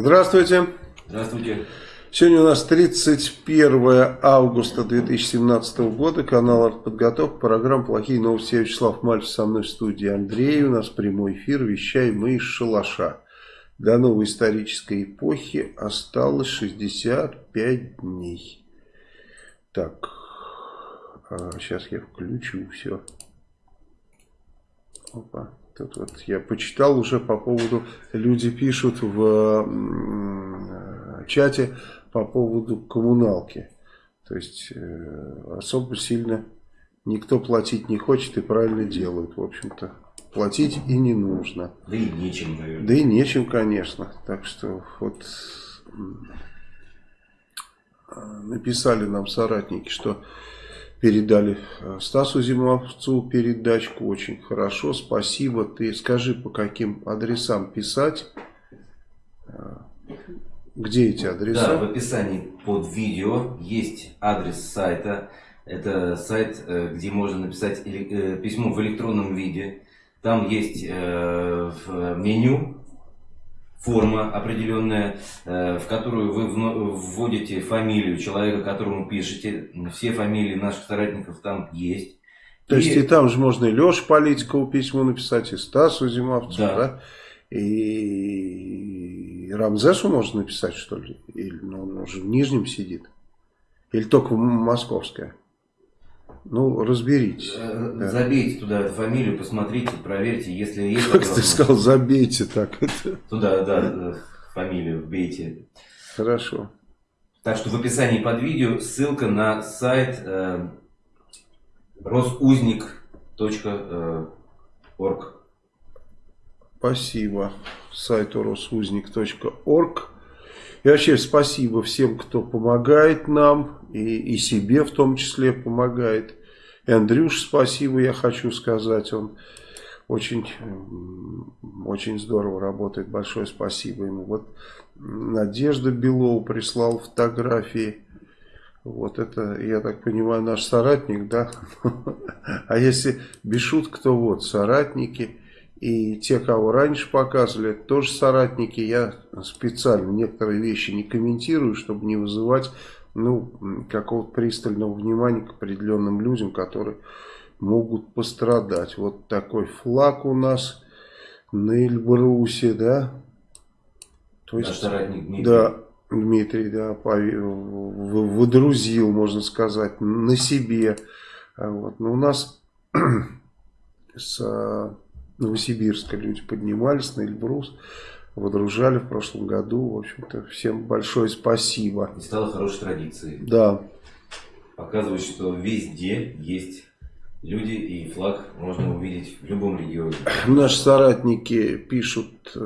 Здравствуйте. Здравствуйте. Сегодня у нас 31 августа 2017 года, канал «Артподготовка», программа «Плохие новости». Я Вячеслав Мальцев, со мной в студии Андрей. У нас прямой эфир, вещаем мы из шалаша. До новой исторической эпохи осталось 65 дней. Так, а сейчас я включу все. Опа. Тут вот я почитал уже по поводу, люди пишут в чате по поводу коммуналки. То есть э, особо сильно никто платить не хочет и правильно делают, в общем-то. Платить и не нужно. Да и нечем, наверное. Да и нечем, конечно. Так что вот написали нам соратники, что передали э, Стасу Зимовцу передачку. Очень хорошо, спасибо. Ты скажи, по каким адресам писать. Э, где эти адреса? Да, в описании под видео есть адрес сайта. Это сайт, э, где можно написать письмо в электронном виде. Там есть меню форма определенная, э, в которую вы вводите фамилию человека, которому пишете. Все фамилии наших соратников там есть. То и... есть и там же можно и Леша Политикову письмо написать, и Стасу Зимовцу, да. да? И Рамзесу можно написать, что ли? Или ну, он уже в Нижнем сидит? Или только в Московское? Ну, разберитесь. Э, да. Забейте туда фамилию, посмотрите, проверьте, если есть... Как ты сказал, забейте так. Туда, да, фамилию вбейте. Хорошо. Так что в описании под видео ссылка на сайт э, росузник.орг. Спасибо сайту росузник.орг. И вообще спасибо всем, кто помогает нам, и, и себе в том числе помогает. И Андрюш спасибо, я хочу сказать, он очень, очень здорово работает, большое спасибо ему. Вот Надежда Белова прислал фотографии, вот это, я так понимаю, наш соратник, да? А если без шуток, то вот, соратники – и те, кого раньше показывали, тоже соратники. Я специально некоторые вещи не комментирую, чтобы не вызывать ну, какого-то пристального внимания к определенным людям, которые могут пострадать. Вот такой флаг у нас на Эльбрусе, да? То есть, Наш соратник Дмитрий. Да, Дмитрий, да, выдрузил, можно сказать, на себе. Вот. Но у нас с Новосибирска люди поднимались на Эльбрус, водружали в прошлом году. В общем-то, всем большое спасибо. И стало хорошей традицией. Да. Показывает, что везде есть люди и флаг можно увидеть в любом регионе. Наши соратники пишут,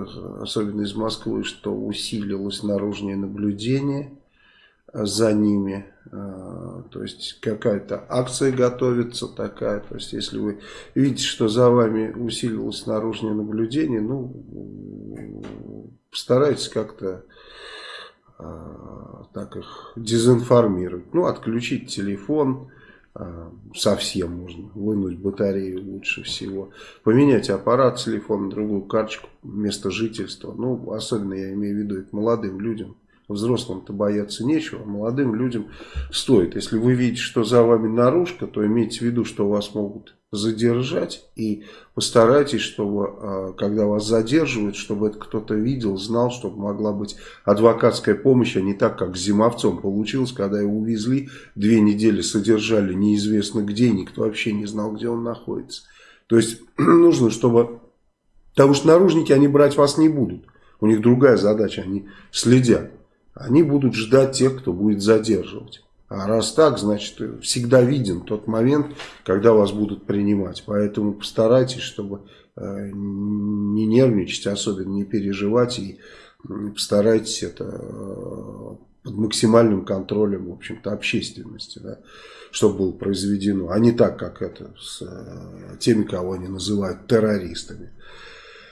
особенно из Москвы, что усилилось наружное наблюдение за ними. А, то есть какая-то акция готовится такая. То есть если вы видите, что за вами усилилось наружное наблюдение, ну, постарайтесь как-то а, так их дезинформировать. Ну, отключить телефон, а, совсем можно вынуть батарею лучше всего. Поменять аппарат телефона, другую карточку, место жительства. Ну, особенно я имею в виду это молодым людям Взрослым-то бояться нечего, а молодым людям стоит. Если вы видите, что за вами наружка, то имейте в виду, что вас могут задержать. И постарайтесь, чтобы, а, когда вас задерживают, чтобы это кто-то видел, знал, чтобы могла быть адвокатская помощь, а не так, как с Зимовцом получилось, когда его увезли, две недели содержали неизвестно где, никто вообще не знал, где он находится. То есть нужно, чтобы... Потому что наружники, они брать вас не будут. У них другая задача, они следят они будут ждать тех, кто будет задерживать. А раз так, значит, всегда виден тот момент, когда вас будут принимать. Поэтому постарайтесь, чтобы э, не нервничать, особенно не переживать. И постарайтесь это э, под максимальным контролем, в общем-то, общественности, да, чтобы было произведено. А не так, как это с э, теми, кого они называют террористами.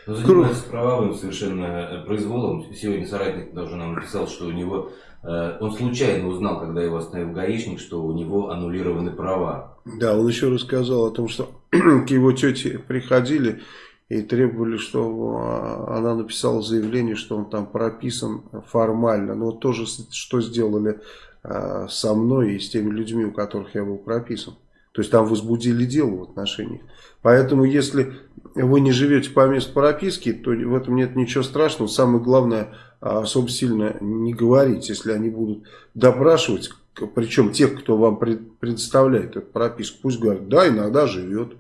Но занимается кровавым совершенно э, произволом. Сегодня соратник даже нам написал, что у него э, он случайно узнал, когда его остановил гаишник, что у него аннулированы права. Да, он еще рассказал о том, что к его тете приходили и требовали, что а, она написала заявление, что он там прописан формально. Но тоже что сделали а, со мной и с теми людьми, у которых я был прописан. То есть там возбудили дело в отношениях. Поэтому если вы не живете по месту прописки, то в этом нет ничего страшного. Самое главное, а, особо сильно не говорить, если они будут допрашивать, причем тех, кто вам предоставляет эту прописку, пусть говорят, да, иногда живет.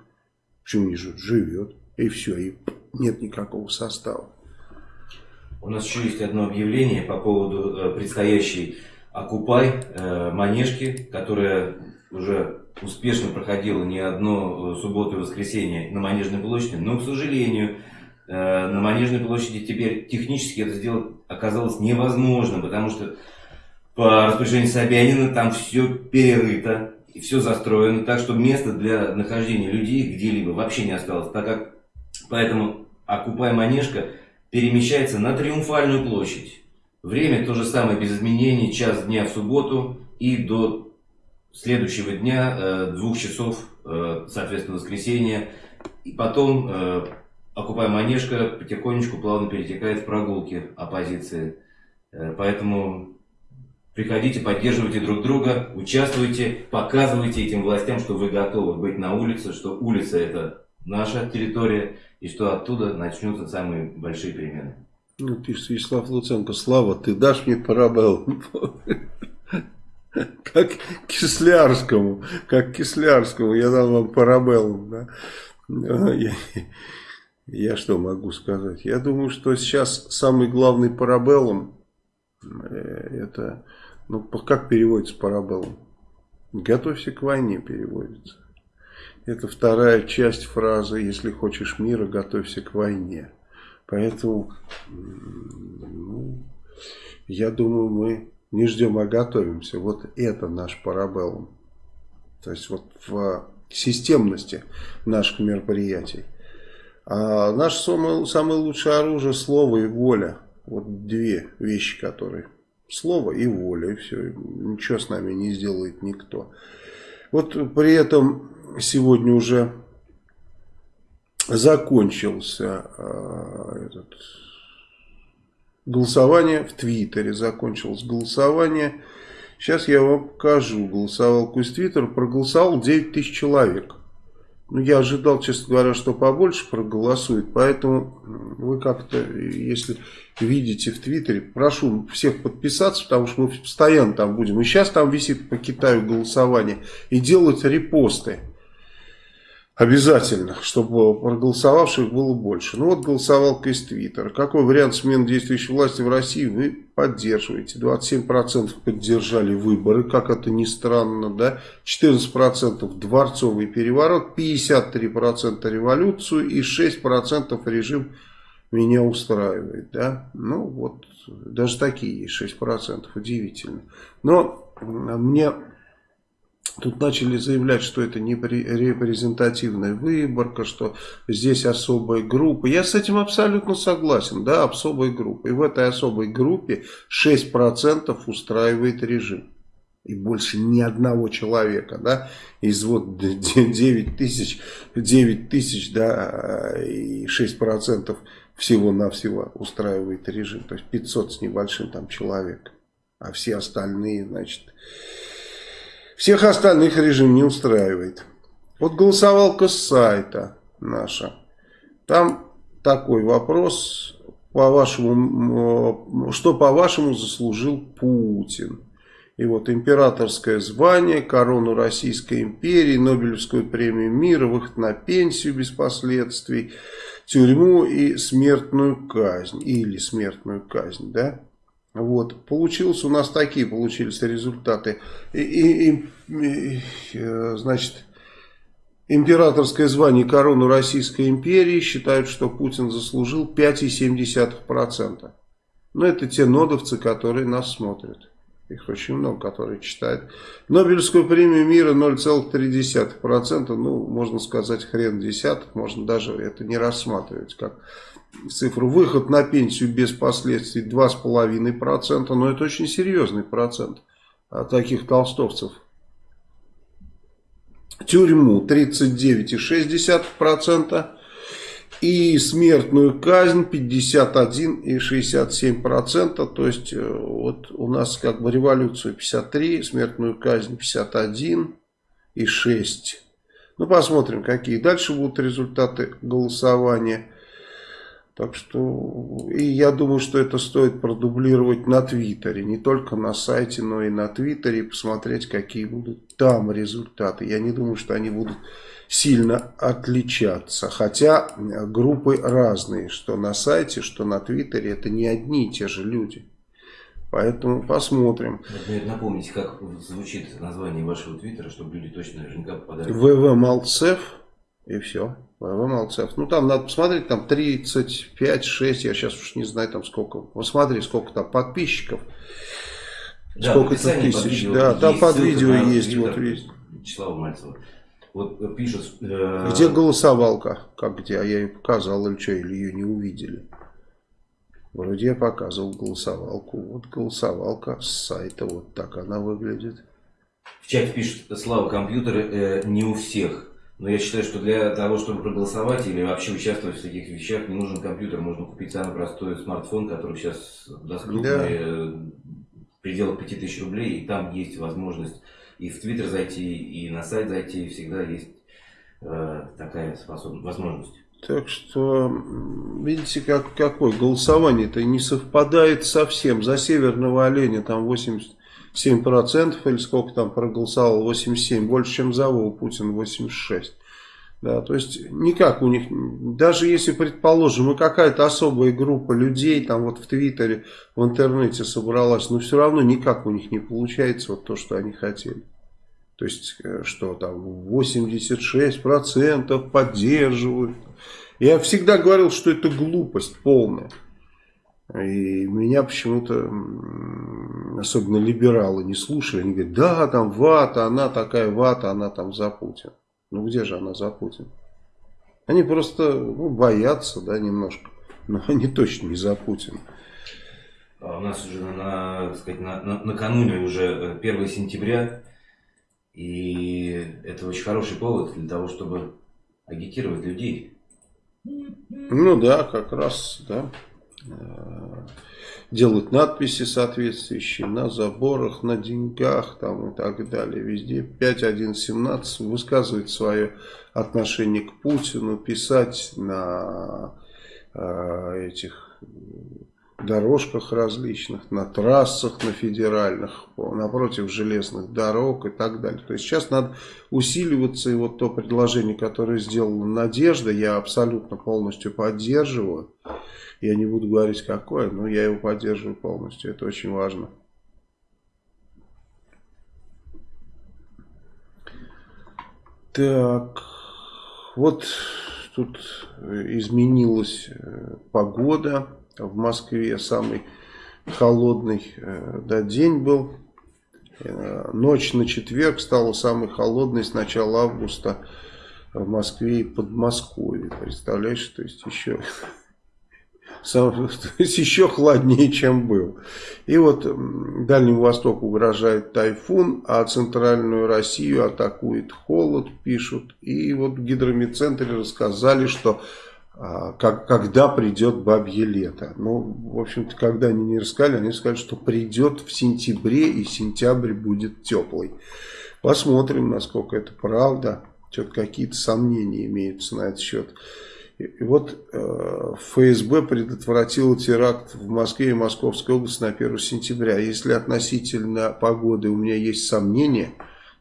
Почему не живет? Живет. И все, и нет никакого состава. У нас еще есть одно объявление по поводу э, предстоящей Окупай э, Манежки, которая уже успешно проходила не одно э, субботу и воскресенье на Манежной площади, но, к сожалению, на Манежной площади теперь технически это сделать оказалось невозможно, потому что по распоряжению Собянина там все перерыто, и все застроено, так что места для нахождения людей где-либо вообще не осталось, так как Поэтому окупай манежка перемещается на Триумфальную площадь. Время то же самое без изменений, час дня в субботу и до следующего дня, э, двух часов, э, соответственно, воскресенье. И потом э, окупай манежка потихонечку плавно перетекает в прогулки оппозиции. Поэтому приходите, поддерживайте друг друга, участвуйте, показывайте этим властям, что вы готовы быть на улице, что улица это наша территория, и что оттуда начнутся самые большие перемены. Ну, пишет Вячеслав Луценко, Слава, ты дашь мне парабелл? Как Кислярскому, как Кислярскому, я дал вам парабеллум, да? Я, я что могу сказать? Я думаю, что сейчас самый главный парабеллум, э, это, ну, как переводится парабеллум? Готовься к войне переводится. Это вторая часть фразы «Если хочешь мира, готовься к войне». Поэтому, ну, я думаю, мы не ждем, а готовимся. Вот это наш парабеллум. То есть вот в системности наших мероприятий. А наше самое, самое лучшее оружие слово и воля. Вот две вещи, которые. Слово и воля, и все. Ничего с нами не сделает никто. Вот при этом сегодня уже закончился э, этот, голосование в Твиттере. Закончилось голосование. Сейчас я вам покажу голосовалку из Твиттера. Проголосовал 9 тысяч человек. Ну, я ожидал, честно говоря, что побольше проголосует, поэтому вы как-то, если видите в Твиттере, прошу всех подписаться, потому что мы постоянно там будем. И сейчас там висит по Китаю голосование. И делать репосты. Обязательно, чтобы проголосовавших было больше. Ну вот голосовалка из Твиттера. Какой вариант смены действующей власти в России вы поддерживаете? 27% поддержали выборы, как это ни странно, да? 14% дворцовый переворот, 53% революцию и 6% режим меня устраивает, да? Ну вот, даже такие есть 6%, удивительно. Но мне Тут начали заявлять, что это не репрезентативная выборка, что здесь особая группа. Я с этим абсолютно согласен, да, особая группа. И в этой особой группе 6% устраивает режим. И больше ни одного человека, да, из вот 9 тысяч, 9 тысяч, да, и 6% всего-навсего устраивает режим. То есть 500 с небольшим там человек. А все остальные, значит, всех остальных режим не устраивает. Вот голосовалка с сайта наша. Там такой вопрос, по вашему, что по-вашему заслужил Путин. И вот императорское звание, корону Российской империи, Нобелевскую премию мира, выход на пенсию без последствий, тюрьму и смертную казнь. Или смертную казнь, да? Вот, получилось у нас такие получились результаты. И, и, и, и, э, значит, императорское звание корону Российской империи считают, что Путин заслужил 5,7%. Но это те нодовцы, которые нас смотрят. Их очень много, которые читают. Нобелевскую премию мира 0,3%. Ну, можно сказать, хрен десятых. Можно даже это не рассматривать как цифру. Выход на пенсию без последствий 2,5%. Но это очень серьезный процент таких толстовцев. Тюрьму 39,6%. И смертную казнь 51,67%. То есть э, вот у нас как бы революцию 53, смертную казнь 51,6%. Ну, посмотрим, какие дальше будут результаты голосования. Так что, и я думаю, что это стоит продублировать на Твиттере, не только на сайте, но и на Твиттере, посмотреть, какие будут там результаты. Я не думаю, что они будут сильно отличаться, хотя группы разные, что на сайте, что на Твиттере, это не одни и те же люди. Поэтому посмотрим. Напомните, как звучит название вашего твиттера, чтобы люди точно наверняка попадали. ВВ Малцев и все. ВВ Малцев. Ну там надо посмотреть, там 35, 6, я сейчас уж не знаю там сколько. Посмотри, сколько там подписчиков. Да, сколько это тысяч. Да, там под видео есть. Вот есть. Вячеслава Мальцева. Вот э, пишут... Э... Где голосовалка? Как где? А я ее показал или что, или ее не увидели? Вроде я показывал голосовалку. Вот голосовалка с сайта. Вот так она выглядит. В чате пишут, Слава, компьютеры э, не у всех. Но я считаю, что для того, чтобы проголосовать или вообще участвовать в таких вещах, не нужен компьютер. Можно купить самый простой смартфон, который сейчас доступен да. Э, в пределах 5000 рублей. И там есть возможность и в Твиттер зайти, и на сайт зайти. Всегда есть э, такая способность, возможность. Так что, видите, как, какое голосование-то не совпадает совсем. За северного оленя там 87% или сколько там проголосовал, 87%, больше, чем за Вову Путин 86%. Да, то есть никак у них, даже если, предположим, и какая-то особая группа людей там вот в Твиттере, в интернете собралась, но все равно никак у них не получается вот то, что они хотели. То есть, э, что там 86% поддерживают. Я всегда говорил, что это глупость полная. И меня почему-то, особенно либералы, не слушали. Они говорят, да, там вата, она такая вата, она там за Путин. Ну где же она за Путин? Они просто ну, боятся, да, немножко. Но они точно не за Путина. А у нас уже на, сказать, на, на, накануне уже 1 э, сентября и это очень хороший повод для того, чтобы агитировать людей. Ну да, как раз, да. Э, делать надписи соответствующие на заборах, на деньгах там и так далее. Везде 5.1.17 высказывать свое отношение к Путину, писать на э, этих дорожках различных, на трассах, на федеральных, напротив железных дорог и так далее. То есть сейчас надо усиливаться, и вот то предложение, которое сделала Надежда, я абсолютно полностью поддерживаю. Я не буду говорить какое, но я его поддерживаю полностью, это очень важно. Так, вот тут изменилась э, погода в Москве самый холодный э, да, день был. Э, ночь на четверг стала самой холодной с начала августа в Москве и Подмосковье. Представляешь, то есть еще, сам, то есть еще холоднее, чем был. И вот Дальнему Востоку угрожает тайфун, а центральную Россию атакует холод, пишут. И вот в гидромедцентре рассказали, что как, когда придет бабье лето. Ну, в общем-то, когда они не рассказали, они сказали, что придет в сентябре, и сентябрь будет теплый. Посмотрим, насколько это правда. Что-то какие-то сомнения имеются на этот счет. И вот э, ФСБ предотвратил теракт в Москве и Московской области на 1 сентября. Если относительно погоды у меня есть сомнения,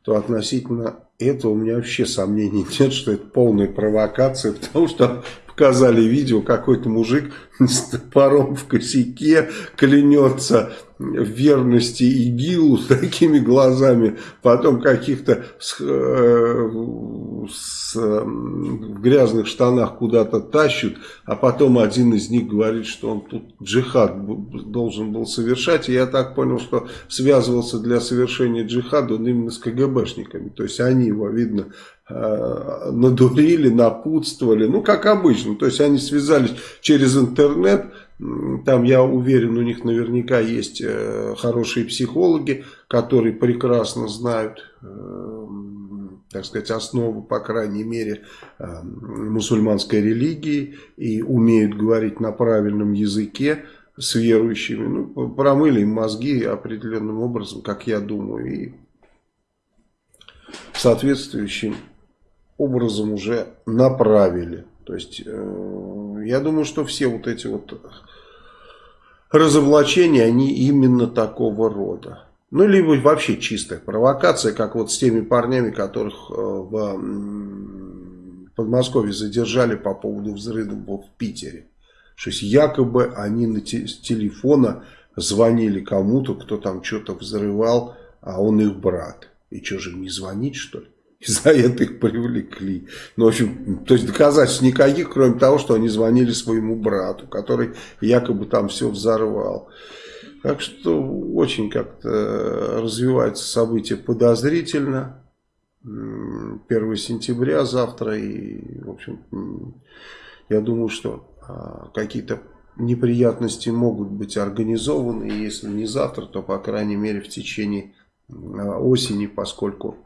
то относительно этого у меня вообще сомнений нет, что это полная провокация, потому что показали видео, какой-то мужик с топором в косяке клянется в верности ИГИЛу с такими глазами, потом каких-то э, в грязных штанах куда-то тащут, а потом один из них говорит, что он тут джихад должен был совершать, и я так понял, что связывался для совершения джихада он именно с КГБшниками, то есть они его, видно, Э, надурили, напутствовали, ну, как обычно. То есть, они связались через интернет, там, я уверен, у них наверняка есть э, хорошие психологи, которые прекрасно знают, э, так сказать, основы, по крайней мере, э, мусульманской религии и умеют говорить на правильном языке с верующими. Ну, промыли им мозги определенным образом, как я думаю, и соответствующим образом уже направили. То есть, я думаю, что все вот эти вот разоблачения, они именно такого рода. Ну, либо вообще чистая провокация, как вот с теми парнями, которых э, в Подмосковье задержали по поводу взрыва в Питере. Что есть якобы они на те, с телефона звонили кому-то, кто там что-то взрывал, а он их брат. И что же, не звонить что ли? И за это их привлекли. Ну, в общем, то есть доказательств никаких, кроме того, что они звонили своему брату, который якобы там все взорвал. Так что очень как-то развиваются события подозрительно. 1 сентября завтра. И, в общем, я думаю, что а, какие-то неприятности могут быть организованы. И если не завтра, то, по крайней мере, в течение а, осени, поскольку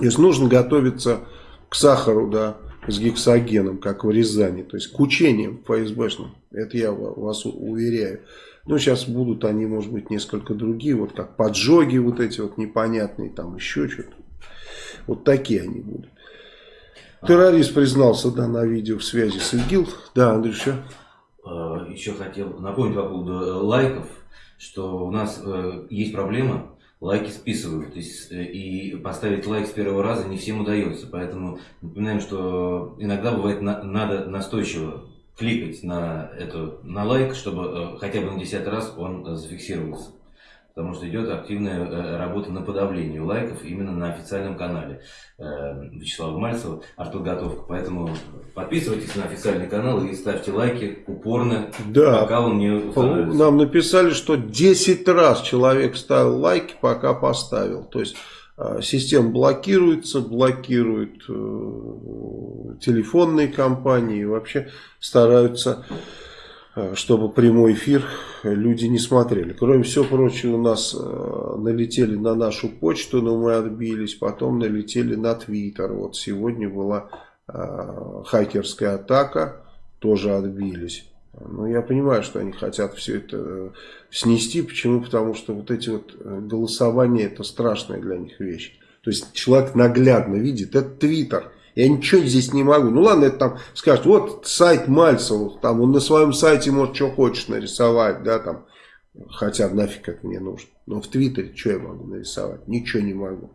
если нужно готовиться к сахару, да, с гексогеном, как в Рязани, то есть к учениям ФСБшным, это я вас уверяю. Ну, сейчас будут они, может быть, несколько другие, вот как поджоги вот эти вот непонятные, там еще что-то. Вот такие они будут. Террорист признался, да, на видео в связи с ИГИЛ. Да, Андрюша. А, еще хотел напомнить по поводу э, лайков, что у нас э, есть проблема, лайки списывают. Есть, э, и поставить лайк с первого раза не всем удается. Поэтому напоминаем, что иногда бывает на, надо настойчиво кликать на, эту, на лайк, чтобы э, хотя бы на десятый раз он э, зафиксировался. Потому что идет активная э, работа на подавление лайков именно на официальном канале Вячеслава Мальцева «Артподготовка». Поэтому подписывайтесь на официальный канал и ставьте лайки упорно, да. пока он не установится. Нам написали, что 10 раз человек ставил лайки, пока поставил. То есть а, система блокируется, блокируют э, телефонные компании, вообще стараются, э, чтобы прямой эфир люди не смотрели. Кроме всего прочего, у нас э, налетели на нашу почту, но мы отбились, потом налетели на Твиттер. Вот сегодня была хакерская атака, тоже отбились. Ну, я понимаю, что они хотят все это э, снести. Почему? Потому что вот эти вот э, голосования, это страшная для них вещь. То есть человек наглядно видит, это Твиттер. Я ничего здесь не могу. Ну ладно, это там скажет, вот сайт Мальцева, там он на своем сайте может что хочешь нарисовать, да, там. Хотя нафиг это мне нужно. Но в Твиттере что я могу нарисовать? Ничего не могу.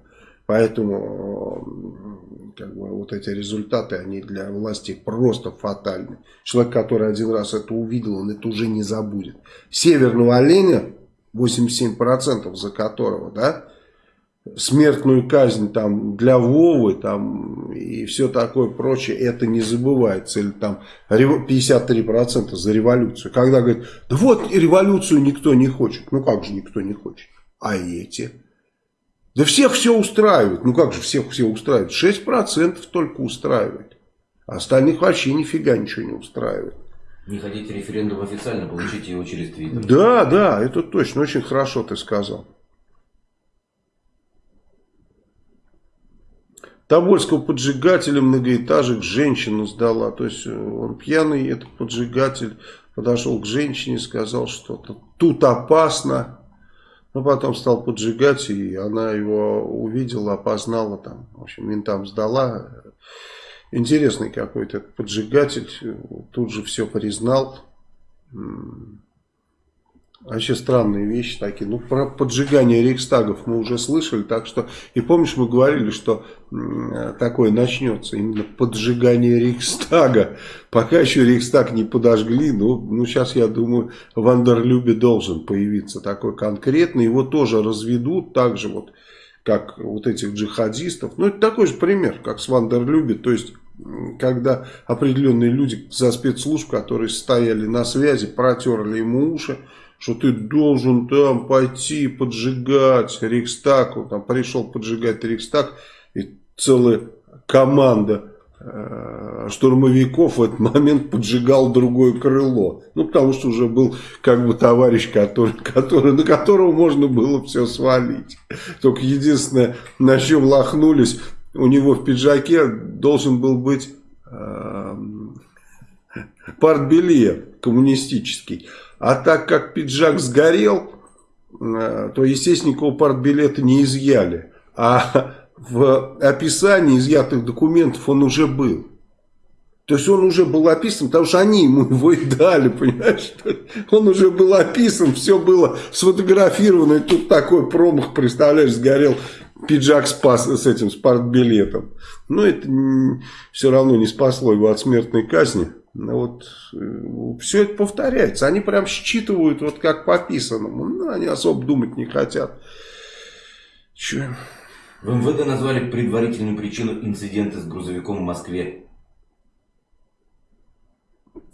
Поэтому как бы, вот эти результаты, они для власти просто фатальны. Человек, который один раз это увидел, он это уже не забудет. Северного оленя, 87% за которого, да, смертную казнь там для Вовы там и все такое прочее, это не забывается. Или там 53% за революцию. Когда говорят, да вот революцию никто не хочет. Ну как же никто не хочет? А эти? Да всех все устраивает. Ну как же всех все устраивает? 6% только устраивает. А остальных вообще нифига ничего не устраивает. Не хотите референдум официально, получите его через Твиттер. Да, да, это точно. Очень хорошо ты сказал. Тобольского поджигателя многоэтажек женщину сдала. То есть э, он пьяный, этот поджигатель, подошел к женщине, сказал что-то. Тут опасно. Но потом стал поджигать, и она его увидела, опознала там. В общем, ментам сдала. Интересный какой-то поджигатель. Тут же все признал. Вообще странные вещи такие. Ну, про поджигание рейхстагов мы уже слышали, так что... И помнишь, мы говорили, что такое начнется, именно поджигание рейхстага. Пока еще рейхстаг не подожгли, ну, ну сейчас, я думаю, в Андерлюбе должен появиться такой конкретный. Его тоже разведут, так же вот, как вот этих джихадистов. Ну, это такой же пример, как с Вандерлюбе, то есть когда определенные люди за спецслужб, которые стояли на связи, протерли ему уши, что ты должен там пойти поджигать Рейхстаг. Он там пришел поджигать Рейхстаг, и целая команда э, штурмовиков в этот момент поджигал другое крыло. Ну, потому что уже был как бы товарищ, который, который, на которого можно было все свалить. Только единственное, на чем лохнулись, у него в пиджаке должен был быть э, партбилет коммунистический. А так как пиджак сгорел, э, то, естественно, никакого партбилета не изъяли. А в описании изъятых документов он уже был. То есть он уже был описан, потому что они ему его и дали, понимаешь? Он уже был описан, все было сфотографировано, и тут такой промах, представляешь, сгорел пиджак с, пас, с этим, с партбилетом. Но это все равно не спасло его от смертной казни. Но вот э, все это повторяется. Они прям считывают вот как по писанному. Ну, они особо думать не хотят. Че? В МВД назвали предварительную причину инцидента с грузовиком в Москве.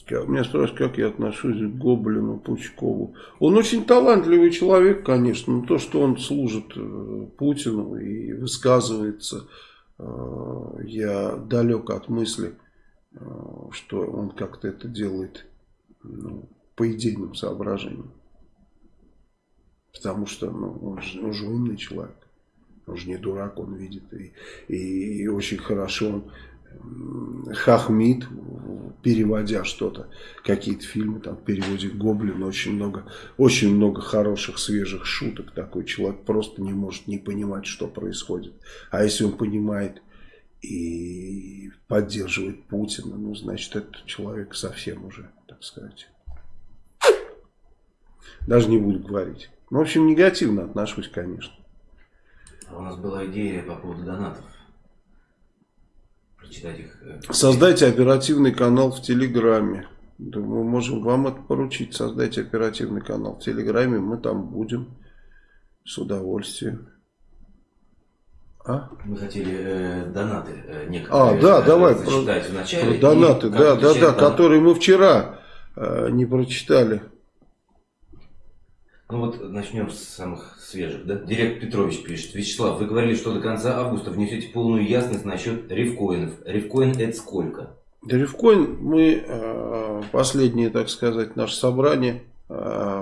Меня спрашивают, как я отношусь к Гоблину, Пучкову. Он очень талантливый человек, конечно, но то, что он служит э, Путину и высказывается, э, я далек от мысли, что он как-то это делает ну, по идейным соображениям. Потому что ну, он, же, он же умный человек. Он же не дурак, он видит. И, и, и очень хорошо он хахмит, переводя что-то, какие-то фильмы, там переводит Гоблин, очень много, очень много хороших, свежих шуток. Такой человек просто не может не понимать, что происходит. А если он понимает и поддерживает Путина, ну, значит, этот человек совсем уже, так сказать. Даже не буду говорить. Ну, в общем, негативно отношусь, конечно. А у нас была идея по поводу донатов прочитать их. Э, Создайте оперативный канал в Телеграме. Да, мы можем вам это поручить. Создайте оперативный канал в Телеграме. Мы там будем с удовольствием. А? Мы хотели э, донаты э, некоторые. А, да, э, давай. Про, вначале, про донаты, да, да, да, которые мы вчера э, не прочитали. Ну вот начнем с самых свежих. Да? Директор Петрович пишет. Вячеслав, вы говорили, что до конца августа внесете полную ясность насчет рифкоинов. Рифкоин это сколько? Да рифкоин мы, э, последнее, так сказать, наше собрание, э,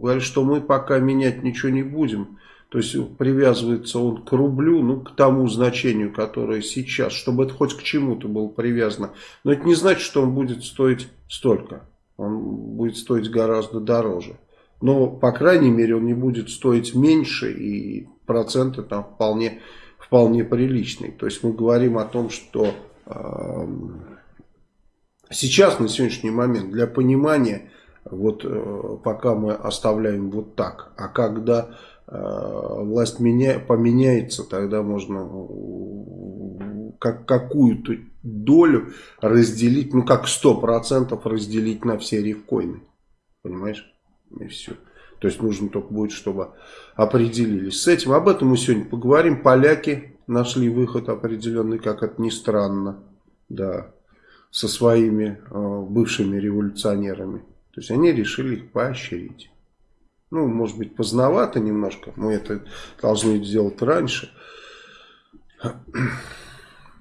говорит, что мы пока менять ничего не будем. То есть привязывается он к рублю, ну, к тому значению, которое сейчас, чтобы это хоть к чему-то было привязано. Но это не значит, что он будет стоить столько. Он будет стоить гораздо дороже но, по крайней мере, он не будет стоить меньше, и проценты там вполне, вполне приличные. То есть мы говорим о том, что э, сейчас, на сегодняшний момент, для понимания, вот э, пока мы оставляем вот так, а когда власть меня, поменяется, тогда можно как, какую-то долю разделить, ну как 100% разделить на все рифкоины. Понимаешь? И все. То есть нужно только будет, чтобы определились с этим. Об этом мы сегодня поговорим. Поляки нашли выход определенный, как это ни странно, да, со своими э, бывшими революционерами. То есть они решили их поощрить. Ну, может быть, поздновато немножко. Мы это должны сделать раньше.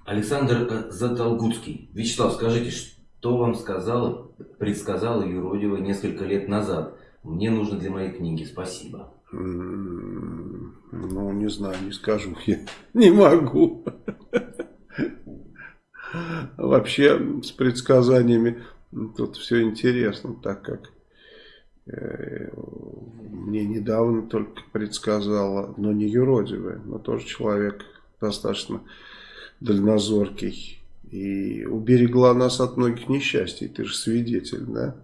Александр Затолгутский. Вячеслав, скажите, что вам сказала, предсказала Юродева несколько лет назад? Мне нужно для моей книги. Спасибо. Ну, не знаю, не скажу. Я не могу. Вообще, с предсказаниями тут все интересно, так как э, мне недавно только предсказала, но не юродивая, но тоже человек достаточно дальнозоркий. И уберегла нас от многих несчастий. Ты же свидетель, да?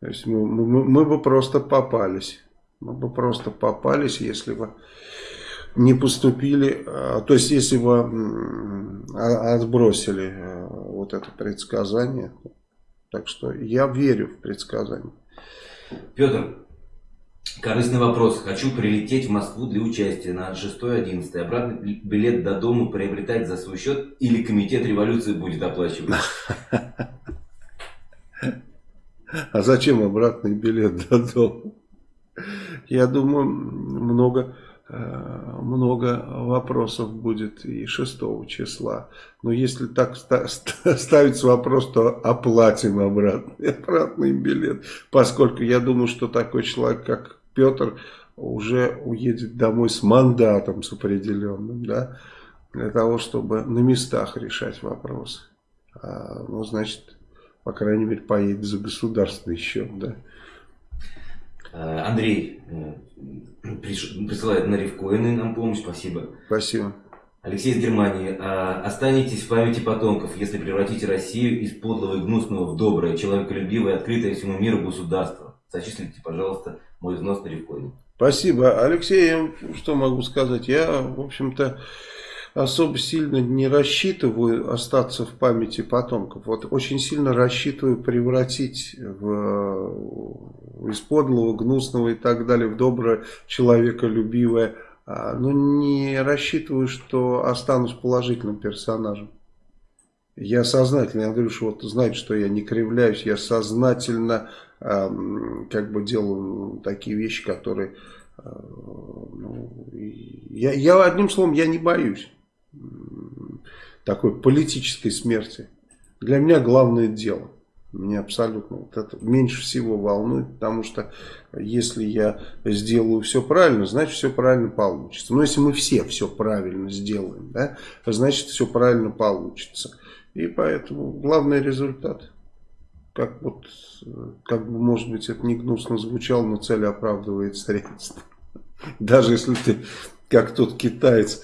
То есть мы, мы, мы бы просто попались. Мы бы просто попались, если бы не поступили, а, то есть если бы а, отбросили а, вот это предсказание. Так что я верю в предсказание. Петр, корыстный вопрос. Хочу прилететь в Москву для участия на 6-11. Обратный билет до дома приобретать за свой счет или комитет революции будет оплачивать? А зачем обратный билет до дома? Я думаю, много, много вопросов будет и 6 числа. Но если так ставится вопрос, то оплатим обратный, обратный билет. Поскольку я думаю, что такой человек, как Петр, уже уедет домой с мандатом, с определенным. Да? для того, чтобы на местах решать вопросы. А, ну, значит, по крайней мере, поедет за государственный счет, да. Э, Андрей э, присылает на рифкоины нам помощь, спасибо. Спасибо. Алексей из Германии. А, останетесь в памяти потомков, если превратите Россию из подлого и гнусного в доброе, человеколюбивое, открытое всему миру государство. Зачислите, пожалуйста, мой взнос на рифкоин. Спасибо. Алексей, что могу сказать? Я, в общем-то, особо сильно не рассчитываю остаться в памяти потомков. Вот очень сильно рассчитываю превратить в, из подлого, гнусного и так далее в доброе, человеколюбивое. А, но не рассчитываю, что останусь положительным персонажем. Я сознательно, я говорю, что вот знаете, что я не кривляюсь, я сознательно э, как бы делаю такие вещи, которые, э, ну, я, я одним словом, я не боюсь такой политической смерти. Для меня главное дело. Меня абсолютно вот это меньше всего волнует, потому что если я сделаю все правильно, значит все правильно получится. Но если мы все все правильно сделаем, да, значит все правильно получится. И поэтому главный результат. Как вот, как бы, может быть, это не гнусно звучало, но цель оправдывает средства. Даже если ты, как тот китаец,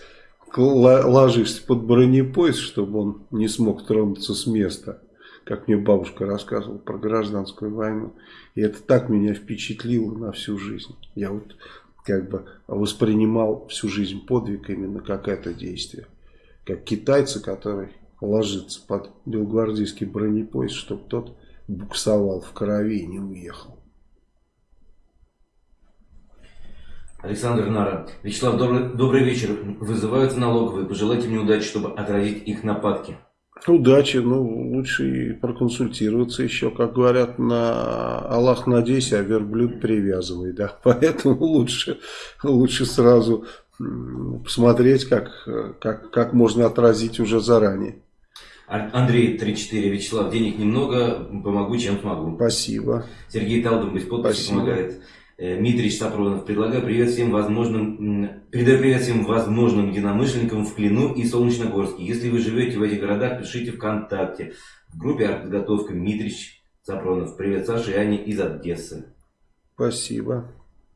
ложишься под бронепоезд, чтобы он не смог тронуться с места, как мне бабушка рассказывала про гражданскую войну. И это так меня впечатлило на всю жизнь. Я вот как бы воспринимал всю жизнь подвиг именно как это действие. Как китайцы, который ложится под белгвардейский бронепоезд, чтобы тот буксовал в крови и не уехал. Александр Нара. Вячеслав, добрый, добрый вечер. Вызываются налоговые. Пожелайте мне удачи, чтобы отразить их нападки. Удачи. Ну, лучше и проконсультироваться еще. Как говорят, на Аллах надейся, а верблюд привязывай. Да? Поэтому лучше, лучше сразу посмотреть, как, как, как можно отразить уже заранее. Андрей 34, Вячеслав, денег немного, помогу, чем смогу. Спасибо. Сергей Талдом без подписи Спасибо. помогает. Э, Дмитрий Сапронов. Предлагаю привет всем возможным, передаю привет всем возможным единомышленникам в Клину и Солнечногорске. Если вы живете в этих городах, пишите ВКонтакте. В группе «Артподготовка» Дмитрий Сапронов. Привет Саша и Аня из Одессы. Спасибо.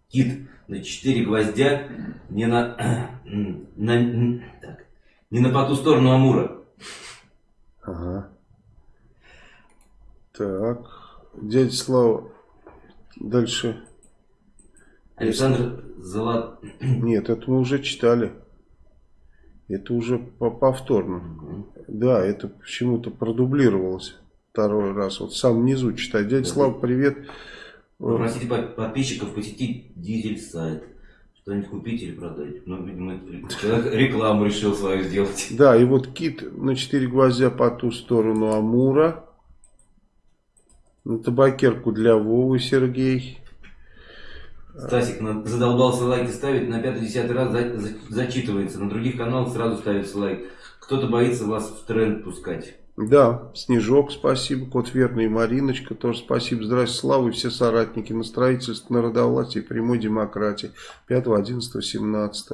Кит на 4 гвоздя не на, на, так, не на по ту сторону Амура. Ага. Так. Дядя Слава. Дальше. Александр Золот... Нет, это мы уже читали. Это уже повторно. Угу. Да, это почему-то продублировалось второй раз. Вот сам внизу читать. Дядя Слава, привет. Попросите подписчиков посетить дизель сайт. Что-нибудь купить или продать. Ну, видимо, человек рекламу решил свою сделать. Да, и вот кит на 4 гвоздя по ту сторону Амура. На табакерку для Вовы Сергей. Стасик задолбался лайки ставить, на пятый-десятый раз за, за, зачитывается. На других каналах сразу ставится лайк. Кто-то боится вас в тренд пускать. Да, Снежок, спасибо, Кот Верный Мариночка, тоже спасибо. Здравствуйте, Слава и все соратники на строительстве народовластия и прямой демократии 5, 11, 17.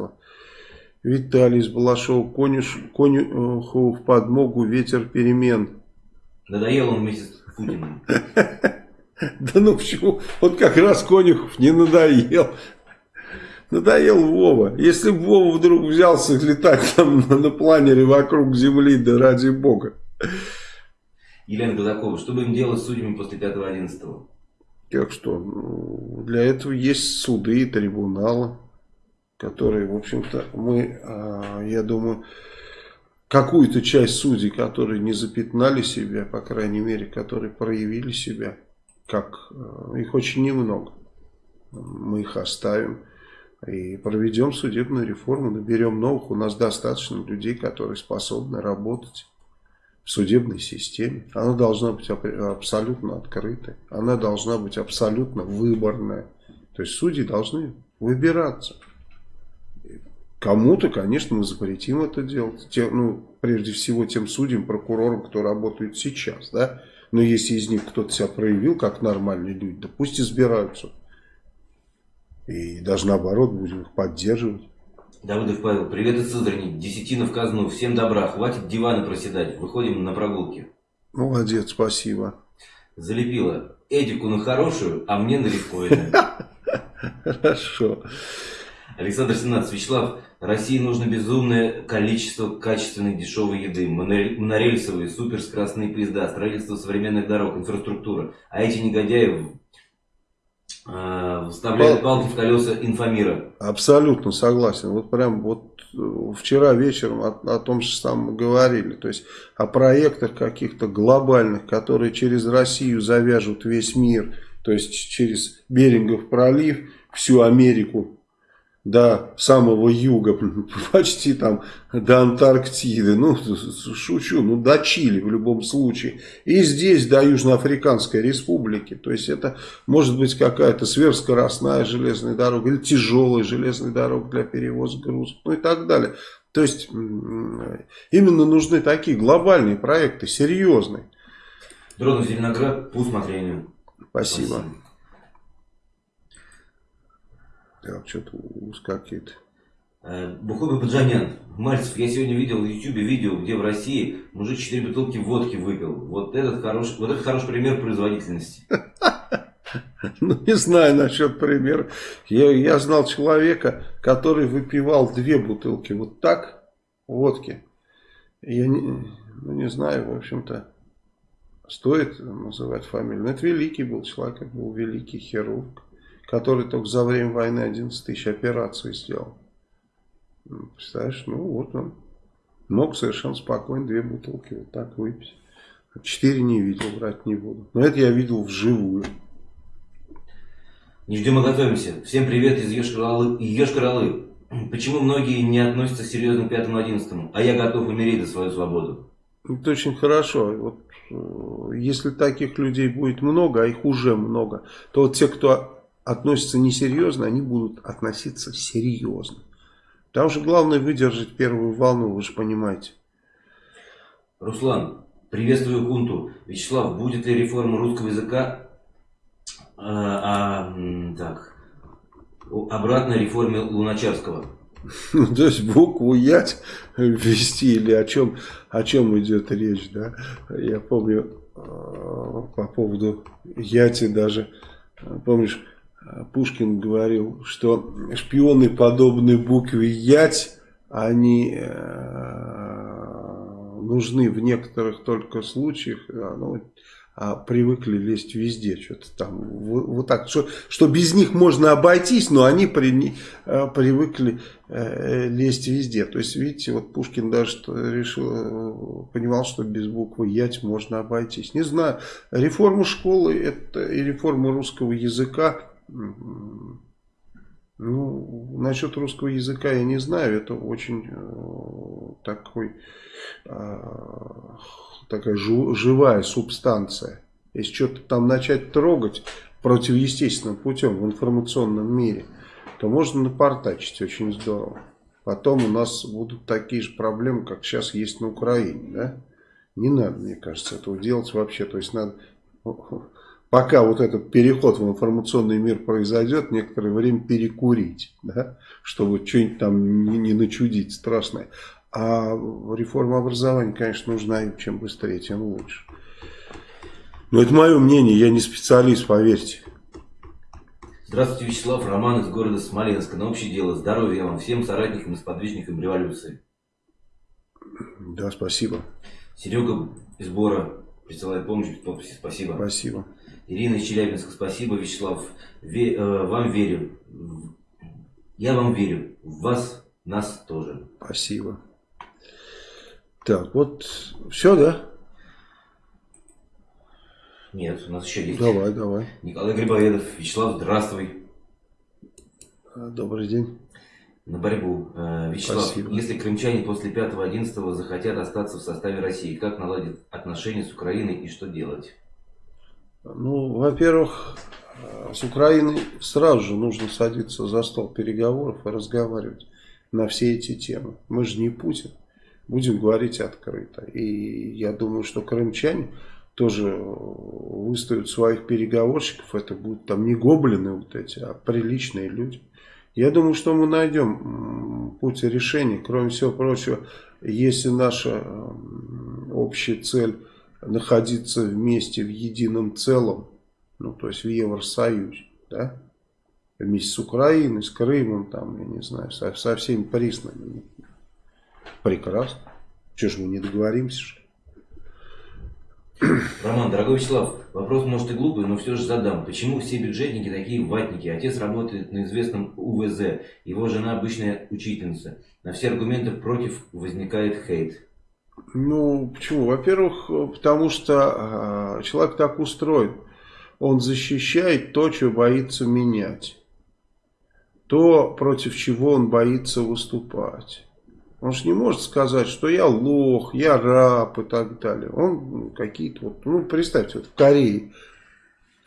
Виталий из Балашова, конюш, конюху в подмогу, ветер перемен. Надоел он вместе с Путиным. Да ну почему? Вот как раз Конюхов не надоел. Надоел Вова. Если бы Вова вдруг взялся летать там на планере вокруг Земли, да ради бога. Елена Казакова, что будем делать с судьями после 5-11? Как что? Ну, для этого есть суды и трибуналы, которые, в общем-то, мы, а, я думаю, какую-то часть судей, которые не запятнали себя, по крайней мере, которые проявили себя, как э, их очень немного. Мы их оставим и проведем судебную реформу, наберем новых. У нас достаточно людей, которые способны работать в судебной системе. Она должна быть абсолютно открытой. Она должна быть абсолютно выборная. То есть судьи должны выбираться. Кому-то, конечно, мы запретим это делать. Те, ну, прежде всего тем судьям, прокурорам, кто работает сейчас. Да? Но если из них кто-то себя проявил как нормальные люди, да пусть избираются. И даже наоборот будем их поддерживать. Давыдов Павел, привет из Сызрани, десятина в казну, всем добра, хватит диваны проседать, выходим на прогулки. Молодец, спасибо. Залепила Эдику на хорошую, а мне на рифкоины. Хорошо. Александр 17. Вячеслав, России нужно безумное количество качественной дешевой еды, монорельсовые, суперскоростные поезда, строительство современных дорог, инфраструктура. А эти негодяи э, вставляют палки в колеса инфомира. Абсолютно согласен. Вот прям вот э, вчера вечером о, о том же самом говорили. То есть о проектах каких-то глобальных, которые через Россию завяжут весь мир. То есть через Берингов пролив, всю Америку до самого юга, почти там до Антарктиды, ну, шучу, ну, до Чили в любом случае. И здесь до Южноафриканской республики. То есть, это может быть какая-то сверхскоростная железная дорога или тяжелая железная дорога для перевоза грузов, ну и так далее. То есть, именно нужны такие глобальные проекты, серьезные. Дронов Зеленоград по усмотрению. Спасибо. Спасибо. Так, что-то ускакивает. Э, Бухой Баджанян. Мальцев, я сегодня видел в Ютубе видео, где в России мужик 4 бутылки водки выпил. Вот этот хороший, вот это хороший пример производительности. Ну, не знаю насчет примера. Я, я знал человека, который выпивал две бутылки вот так, водки. Я не, ну, не знаю, в общем-то, стоит называть фамилию. Но это великий был человек, это был великий хирург который только за время войны 11 тысяч операций сделал. Представляешь, ну вот он мог совершенно спокойно две бутылки вот так выпить. Четыре не видел, брать не буду. Но это я видел вживую. Не ждем, а готовимся. Всем привет из Ешкаралы. Почему многие не относятся серьезно к 5-11, а я готов умереть за свою свободу? Это очень хорошо. Вот, э, если таких людей будет много, а их уже много, то вот те, кто относятся несерьезно, они будут относиться серьезно. Там же главное выдержать первую волну, вы же понимаете. Руслан, приветствую Кунту. Вячеслав, будет ли реформа русского языка а, а, так, обратно реформе Луначарского? То есть букву Ять ввести или о чем, о чем идет речь, да? Я помню э, по поводу Яти даже, помнишь, Пушкин говорил, что шпионы подобные букве Ять, они э, нужны в некоторых только случаях, ну, а привыкли лезть везде, что-то там, вот так, что, что без них можно обойтись, но они при, э, привыкли э, лезть везде. То есть, видите, вот Пушкин даже решил, понимал, что без буквы Ять можно обойтись. Не знаю, реформа школы это и реформа русского языка, ну, насчет русского языка я не знаю. Это очень э, такой, э, такая жу, живая субстанция. Если что-то там начать трогать противоестественным путем в информационном мире, то можно напортачить очень здорово. Потом у нас будут такие же проблемы, как сейчас есть на Украине. Да? Не надо, мне кажется, этого делать вообще. То есть надо пока вот этот переход в информационный мир произойдет, некоторое время перекурить, да, чтобы что-нибудь там не, не начудить страшное. А реформа образования, конечно, нужна, и чем быстрее, тем лучше. Но это мое мнение, я не специалист, поверьте. Здравствуйте, Вячеслав, Роман из города Смоленска. На общее дело, здоровья вам всем соратникам и сподвижникам революции. Да, спасибо. Серега из Бора присылает помощь подписи. Спасибо. Спасибо. Ирина из Челябинска, спасибо, Вячеслав. Ве, э, вам верю. Я вам верю. В вас, нас тоже. Спасибо. Так, вот все, да? Нет, у нас еще есть. Давай, давай. Николай Грибоедов. Вячеслав, здравствуй. Э, добрый день. На борьбу. Э, Вячеслав, Спасибо. если крымчане после 5-11 захотят остаться в составе России, как наладить отношения с Украиной и что делать? Ну, во-первых, э, с Украиной сразу же нужно садиться за стол переговоров и разговаривать на все эти темы. Мы же не Путин. Будем говорить открыто. И я думаю, что крымчане тоже выставят своих переговорщиков. Это будут там не гоблины вот эти, а приличные люди. Я думаю, что мы найдем путь решения. Кроме всего прочего, если наша общая цель находиться вместе в едином целом, ну то есть в Евросоюзе, да, вместе с Украиной, с Крымом, там, я не знаю, со, со всеми признанными. Прекрасно. Чего же мы не договоримся? Роман, дорогой Вячеслав, вопрос может и глупый, но все же задам. Почему все бюджетники такие ватники? Отец работает на известном УВЗ, его жена обычная учительница. На все аргументы против возникает хейт. Ну, почему? Во-первых, потому что э, человек так устроен. Он защищает то, что боится менять. То, против чего он боится выступать. Он же не может сказать, что я лох, я раб и так далее. Он какие-то вот, ну представьте, вот в Корее,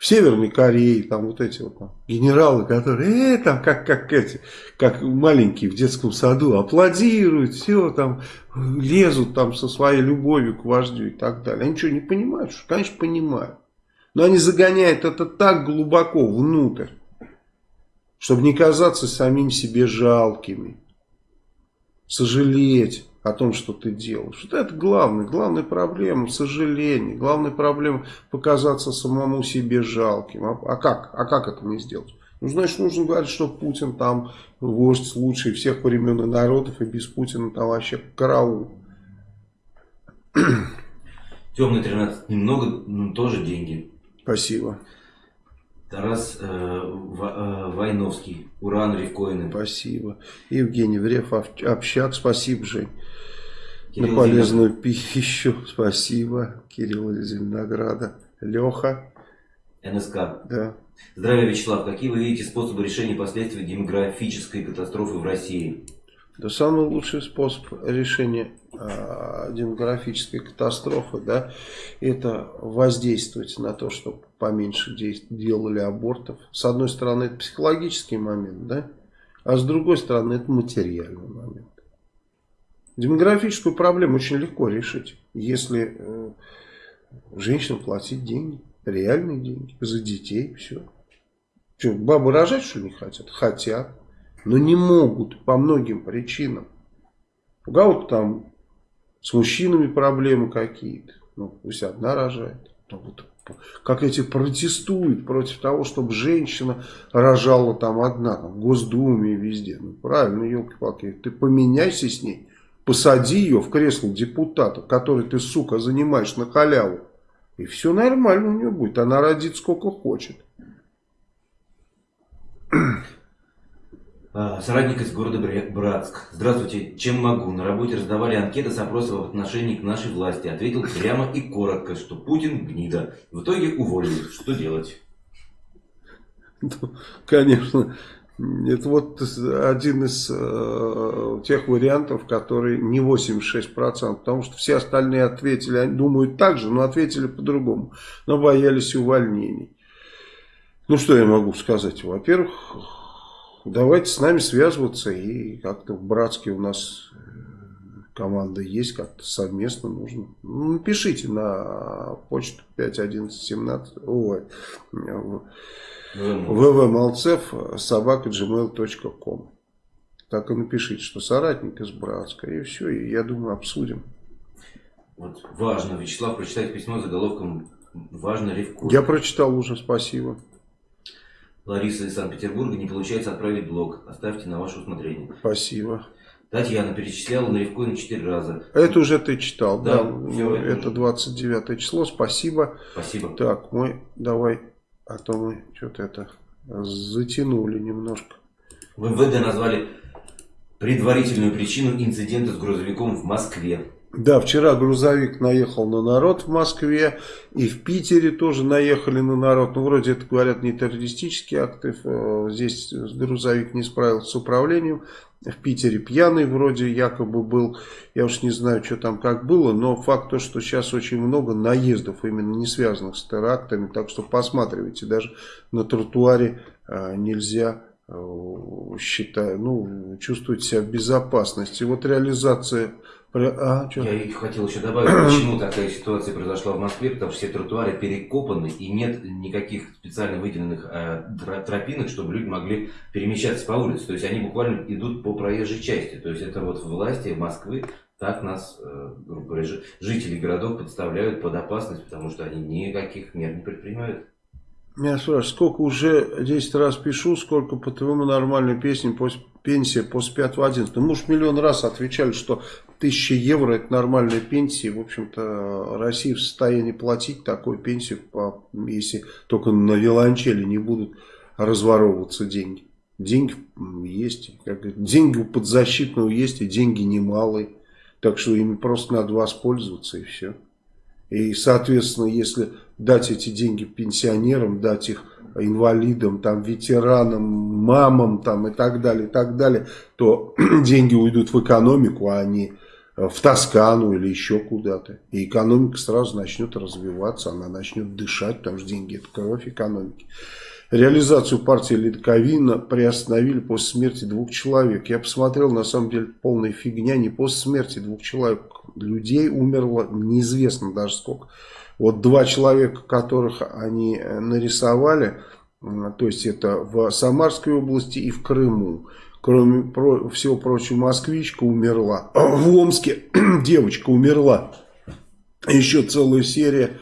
Северной Корее, там вот эти вот там, генералы, которые, э, там как, как эти, как маленькие в детском саду, аплодируют, все там, лезут там со своей любовью к вождю и так далее. Они что, не понимают? Что? Конечно, понимают. Но они загоняют это так глубоко внутрь, чтобы не казаться самим себе жалкими сожалеть о том, что ты делаешь. Вот это главное, главная проблема, сожаление, главная проблема показаться самому себе жалким. А, а как? А как это не сделать? Ну, значит, нужно говорить, что Путин там вождь лучший всех времен и народов, и без Путина там вообще караул. Темный 13 немного, но тоже деньги. Спасибо. Тарас э, э, Войновский, Уран Ревкоины. Спасибо. Евгений Врев, общак, спасибо, Жень. Кирилл На полезную Зеленоград. пищу, спасибо. Кирилл из Зеленограда. Леха. НСК. Да. Здравия, Вячеслав. Какие вы видите способы решения последствий демографической катастрофы в России? Да самый лучший способ решения э, демографической катастрофы, да, это воздействовать на то, чтобы поменьше делали абортов. С одной стороны, это психологический момент, да, а с другой стороны, это материальный момент. Демографическую проблему очень легко решить, если э, женщинам платить деньги, реальные деньги, за детей, все. Что, бабы рожать, что не хотят? Хотят но не могут по многим причинам. У кого-то там с мужчинами проблемы какие-то. Ну, пусть одна рожает. Ну, вот, как эти протестуют против того, чтобы женщина рожала там одна, там, в Госдуме везде. Ну, правильно, елки-палки, ты поменяйся с ней, посади ее в кресло депутата, который ты, сука, занимаешь на халяву. И все нормально у нее будет, она родит сколько хочет. А, соратник из города Братск. Здравствуйте, чем могу? На работе раздавали анкеты с опросом в отношении к нашей власти. Ответил прямо и коротко, что Путин гнида. В итоге уволили. Что делать? Конечно, это вот один из э, тех вариантов, который не 86%, потому что все остальные ответили, они думают так же, но ответили по-другому, но боялись увольнений. Ну, что я могу сказать? Во-первых, давайте с нами связываться и как-то в Братске у нас э, команда есть, как-то совместно нужно. Ну, напишите на почту 5117, ой, ввмалцев собака gmail.com. Так и напишите, что соратник из Братска, и все, и я думаю, обсудим. Вот важно, Вячеслав, прочитать письмо заголовком «Важно Ревко». Я прочитал уже, спасибо. Лариса из Санкт-Петербурга не получается отправить блог. Оставьте на ваше усмотрение. Спасибо. Татьяна перечисляла на Ревкоин 4 раза. Это уже ты читал, да? да все, это 29 число, спасибо. Спасибо. Так, мы давай, а то мы что-то это затянули немножко. В МВД назвали предварительную причину инцидента с грузовиком в Москве. Да, вчера грузовик наехал на народ в Москве, и в Питере тоже наехали на народ. Ну, вроде это, говорят, не террористические акты. Э, здесь грузовик не справился с управлением. В Питере пьяный вроде якобы был. Я уж не знаю, что там как было, но факт то, что сейчас очень много наездов, именно не связанных с терактами. Так что посматривайте, даже на тротуаре э, нельзя э, считаю, ну, чувствовать себя в безопасности. Вот реализация А, что? Я хотел еще добавить, почему такая ситуация произошла в Москве, потому что все тротуары перекопаны и нет никаких специально выделенных э, тропинок, чтобы люди могли перемещаться по улице. То есть они буквально идут по проезжей части. То есть это вот власти Москвы так нас, э, грубо говоря, жители городов подставляют под опасность, потому что они никаких мер не предпринимают. Меня спрашивают, сколько уже 10 раз пишу, сколько по твоему нормальной песне после пенсия после 5 11 Мы уж миллион раз отвечали, что 1000 евро это нормальная пенсия. В общем-то, Россия в состоянии платить такую пенсию, если только на виолончели не будут разворовываться деньги. Деньги есть, как, деньги у подзащитного есть, и деньги немалые. Так что ими просто надо воспользоваться и все. И, соответственно, если дать эти деньги пенсионерам, дать их инвалидам, там, ветеранам, мамам там, и так далее, и так далее, то деньги уйдут в экономику, а не в Тоскану или еще куда-то. И экономика сразу начнет развиваться, она начнет дышать, потому что деньги это кровь экономики. Реализацию партии Литковина приостановили после смерти двух человек. Я посмотрел, на самом деле, полная фигня. Не после смерти двух человек. Людей умерло неизвестно даже сколько. Вот два человека, которых они э, нарисовали, то есть это в Самарской области и в Крыму. Кроме всего прочего, москвичка умерла. В Омске девочка умерла. Еще целая серия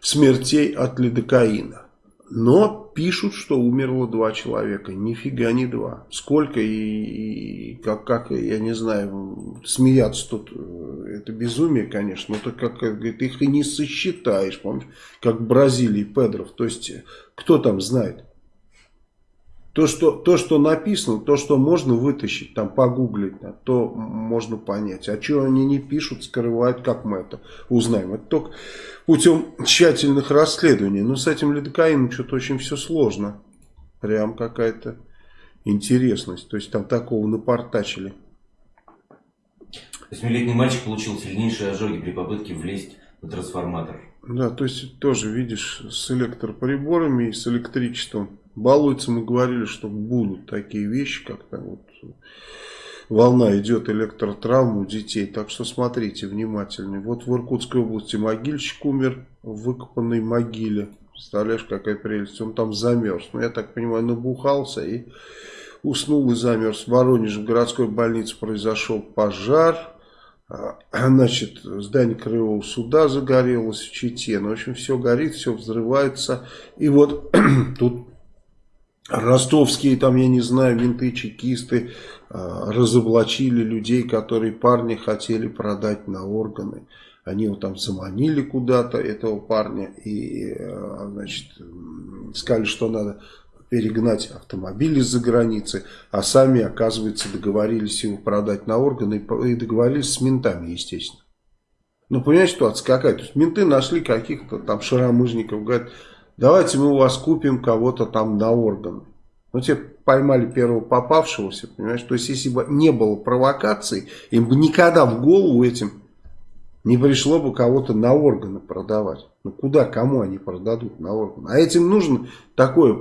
смертей от лидокаина. Но пишут, что умерло два человека. Нифига не два. Сколько и, и как, как, я не знаю, смеяться тут, э, это безумие, конечно. Но так как, говорит, их и не сосчитаешь, помнишь, как в Бразилии Педров. То есть, кто там знает? То что, то, что написано, то, что можно вытащить, там погуглить, то можно понять. А что они не пишут, скрывают, как мы это узнаем. Это только путем тщательных расследований. Но с этим лидокаином что-то очень все сложно. Прям какая-то интересность. То есть там такого напортачили. Восьмилетний мальчик получил сильнейшие ожоги при попытке влезть на трансформатор. Да, то есть тоже видишь с электроприборами и с электричеством балуются. Мы говорили, что будут такие вещи, как то вот волна идет электротравм у детей. Так что смотрите внимательнее. Вот в Иркутской области могильщик умер в выкопанной могиле. Представляешь, какая прелесть. Он там замерз. Ну, я так понимаю, набухался и уснул и замерз. В Воронеже в городской больнице произошел пожар. А, значит, здание краевого суда загорелось в Чите. Ну, в общем, все горит, все взрывается. И вот тут ростовские, там, я не знаю, менты, чекисты э, разоблачили людей, которые парни хотели продать на органы. Они его там заманили куда-то, этого парня, и, э, значит, сказали, что надо перегнать автомобиль из-за границы, а сами, оказывается, договорились его продать на органы и договорились с ментами, естественно. Ну, понимаете, ситуация какая? То есть менты нашли каких-то там шаромыжников, говорят, давайте мы у вас купим кого-то там на органы. Ну, те поймали первого попавшегося, понимаешь? То есть, если бы не было провокаций, им бы никогда в голову этим не пришло бы кого-то на органы продавать. Ну, куда, кому они продадут на органы? А этим нужно такое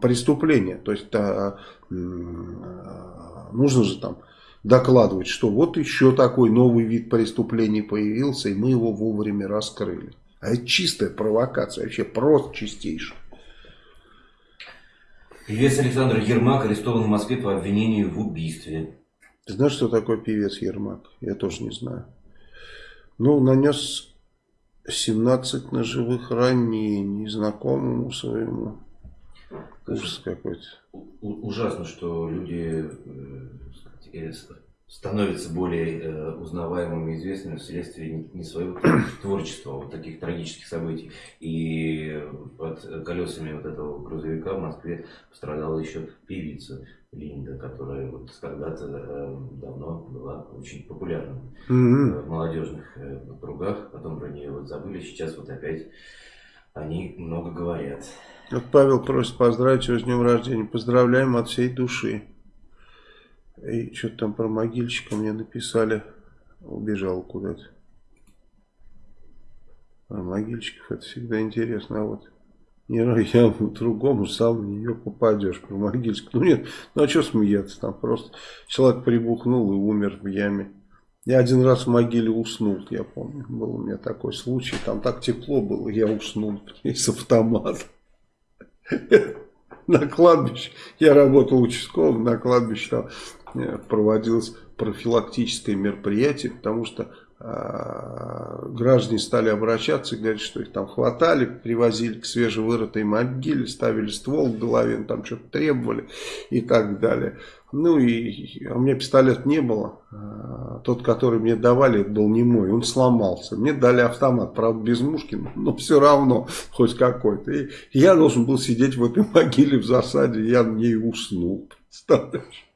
преступление. То есть, а, а, нужно же там докладывать, что вот еще такой новый вид преступлений появился, и мы его вовремя раскрыли. А это чистая провокация, вообще просто чистейшая. Певец Александр Ермак арестован в Москве по обвинению в убийстве. Ты знаешь, что такое певец Ермак? Я тоже не знаю. Ну, нанес 17 ножевых ранений знакомому своему. Ужас какой-то. Ужасно, что люди э, становятся более э, узнаваемыми и известными вследствие не своего творчества, а вот таких трагических событий. И под колесами вот этого грузовика в Москве пострадала еще певица Линда, которая вот когда-то э, давно была очень популярна mm-hmm. в молодежных э, кругах. Потом про нее вот забыли, сейчас вот опять они много говорят. Вот Павел просит поздравить его с днем рождения. Поздравляем от всей души. И что-то там про могильщика мне написали. Убежал куда-то. А могильщиков это всегда интересно. А вот я другому сам в нее попадешь про могильщик. Ну нет, ну а что смеяться там? Просто человек прибухнул и умер в яме. Я один раз в могиле уснул, я помню. Был у меня такой случай. Там так тепло было, я уснул из автомата. На кладбище. Я работал участковым, на кладбище проводилось профилактическое мероприятие, потому что э, граждане стали обращаться и говорить, что их там хватали, привозили к свежевырытой могиле, ставили ствол в голове, ну, там что-то требовали и так далее. Ну и а у меня пистолет не было. А, тот, который мне давали, был не мой, он сломался. Мне дали автомат, правда без мушки, но все равно хоть какой-то. И я должен был сидеть в этой могиле в засаде, я в ней уснул. Представляешь?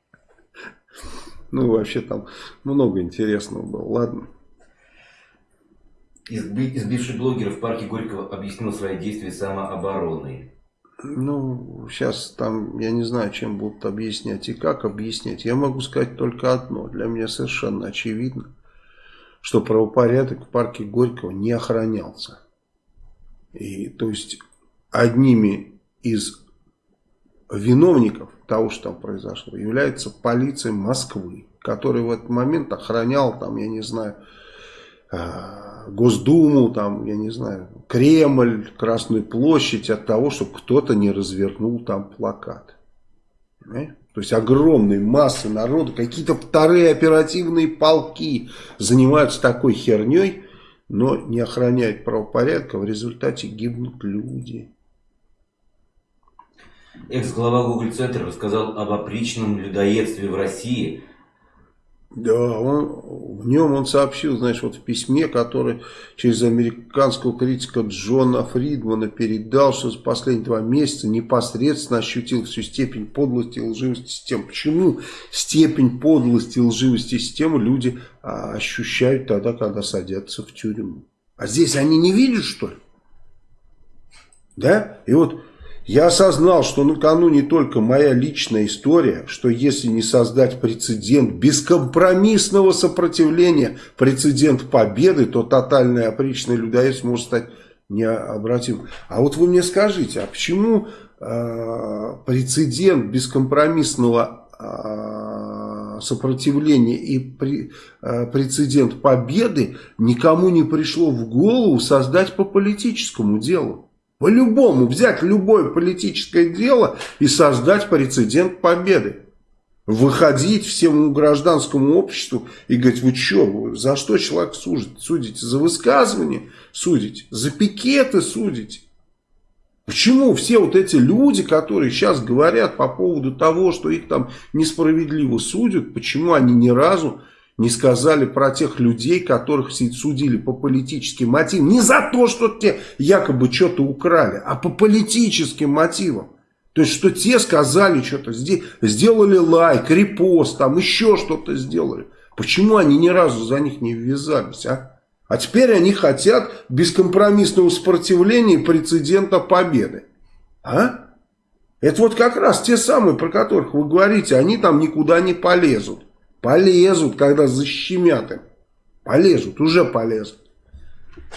Ну вообще там много интересного было, ладно. Избивший блогера в парке Горького объяснил свои действия самообороной. Ну, сейчас там, я не знаю, чем будут объяснять и как объяснять. Я могу сказать только одно. Для меня совершенно очевидно, что правопорядок в парке Горького не охранялся. И, то есть, одними из виновников того, что там произошло, является полиция Москвы, которая в этот момент охраняла, там, я не знаю, а, Госдуму, там, я не знаю, Кремль, Красную площадь от того, чтобы кто-то не развернул там плакат. Понимаете? То есть огромные массы народа, какие-то вторые оперативные полки занимаются такой херней, но не охраняют правопорядка, в результате гибнут люди. Экс-глава Google Центра рассказал об опричном людоедстве в России – да, он, в нем он сообщил, знаешь, вот в письме, которое через американского критика Джона Фридмана передал, что за последние два месяца непосредственно ощутил всю степень подлости и лживости системы. Почему степень подлости и лживости системы люди а, ощущают тогда, когда садятся в тюрьму? А здесь они не видят, что ли? Да? И вот я осознал, что на не только моя личная история, что если не создать прецедент бескомпромиссного сопротивления, прецедент победы, то тотальное опричное людоедство может стать необратимым. А вот вы мне скажите, а почему э, прецедент бескомпромиссного э, сопротивления и при, э, прецедент победы никому не пришло в голову создать по политическому делу? По-любому взять любое политическое дело и создать прецедент победы. Выходить всему гражданскому обществу и говорить, вы что, за что человек судит? Судите за высказывание? Судите? За пикеты судите? Почему все вот эти люди, которые сейчас говорят по поводу того, что их там несправедливо судят, почему они ни разу не сказали про тех людей, которых судили по политическим мотивам. Не за то, что те якобы что-то украли, а по политическим мотивам. То есть, что те сказали что-то, сделали лайк, репост, там еще что-то сделали. Почему они ни разу за них не ввязались, а? А теперь они хотят бескомпромиссного сопротивления прецедента победы. А? Это вот как раз те самые, про которых вы говорите, они там никуда не полезут. Полезут, когда защемят им. Полезут, уже полезут.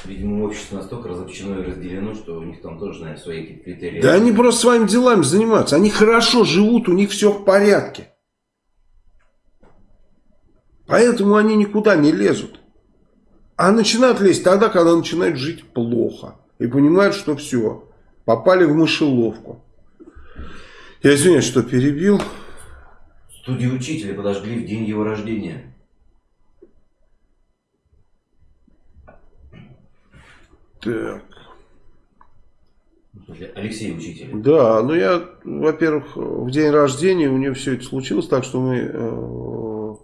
Видимо, общество настолько разобщено и разделено, что у них там тоже, наверное, свои какие-то критерии. Да они просто своими делами занимаются. Они хорошо живут, у них все в порядке. Поэтому они никуда не лезут. А начинают лезть тогда, когда начинают жить плохо. И понимают, что все, попали в мышеловку. Я извиняюсь, что перебил. Студию учителя подожгли в день его рождения. Так. Алексей Учитель. Да, ну я, во-первых, в день рождения у нее все это случилось, так что мы, э,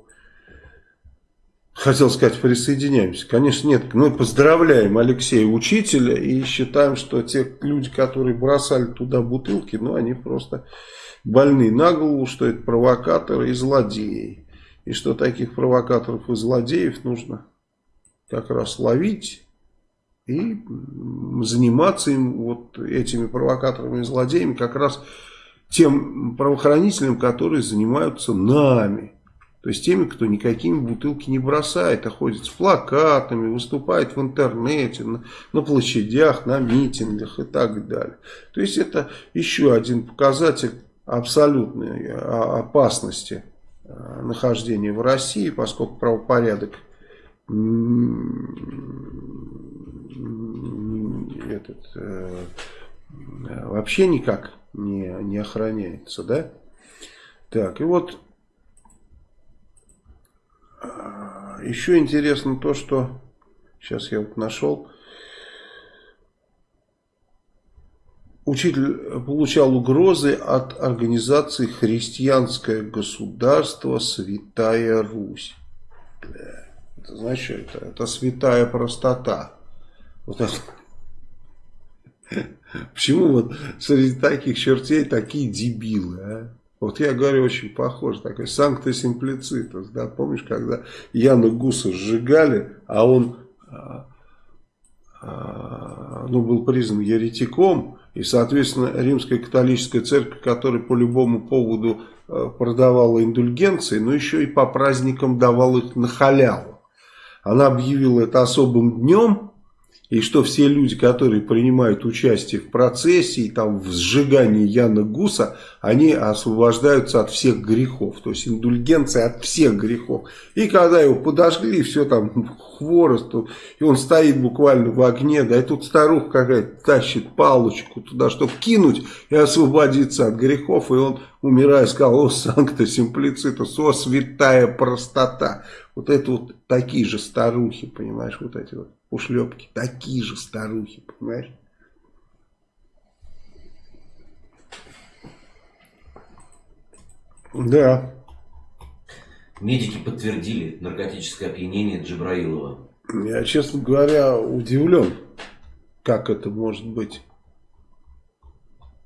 хотел сказать, присоединяемся. Конечно, нет, мы поздравляем Алексея Учителя и считаем, что те люди, которые бросали туда бутылки, ну они просто больны на голову, что это провокаторы и злодеи. И что таких провокаторов и злодеев нужно как раз ловить и заниматься им вот этими провокаторами и злодеями как раз тем правоохранителям, которые занимаются нами. То есть теми, кто никакими бутылки не бросает, а ходит с плакатами, выступает в интернете, на, на площадях, на митингах и так далее. То есть это еще один показатель абсолютной а, опасности а, нахождения в России, поскольку правопорядок этот, э, вообще никак не, не охраняется, да? Так, и вот еще интересно то, что сейчас я вот нашел. Учитель получал угрозы от организации «Христианское государство. Святая Русь». Это знаешь, что это? Это святая простота. Вот это. Почему вот среди таких чертей такие дебилы, а? Вот я говорю, очень похож, такой санкта симплицитус, да, помнишь, когда Яна Гуса сжигали, а он, а, а, ну, был признан еретиком, и, соответственно, римская католическая церковь, которая по любому поводу а, продавала индульгенции, но еще и по праздникам давала их на халяву. Она объявила это особым днем, и что все люди, которые принимают участие в процессе и там в сжигании Яна Гуса, они освобождаются от всех грехов, то есть индульгенция от всех грехов. И когда его подожгли, все там хворост, и он стоит буквально в огне, да, и тут старуха какая-то тащит палочку туда, чтобы кинуть и освободиться от грехов, и он, умирая, сказал, о, санкта симплицитус, о, святая простота. Вот это вот такие же старухи, понимаешь, вот эти вот ушлепки. Такие же старухи, понимаешь? Да. Медики подтвердили наркотическое опьянение Джабраилова. Я, честно говоря, удивлен, как это может быть.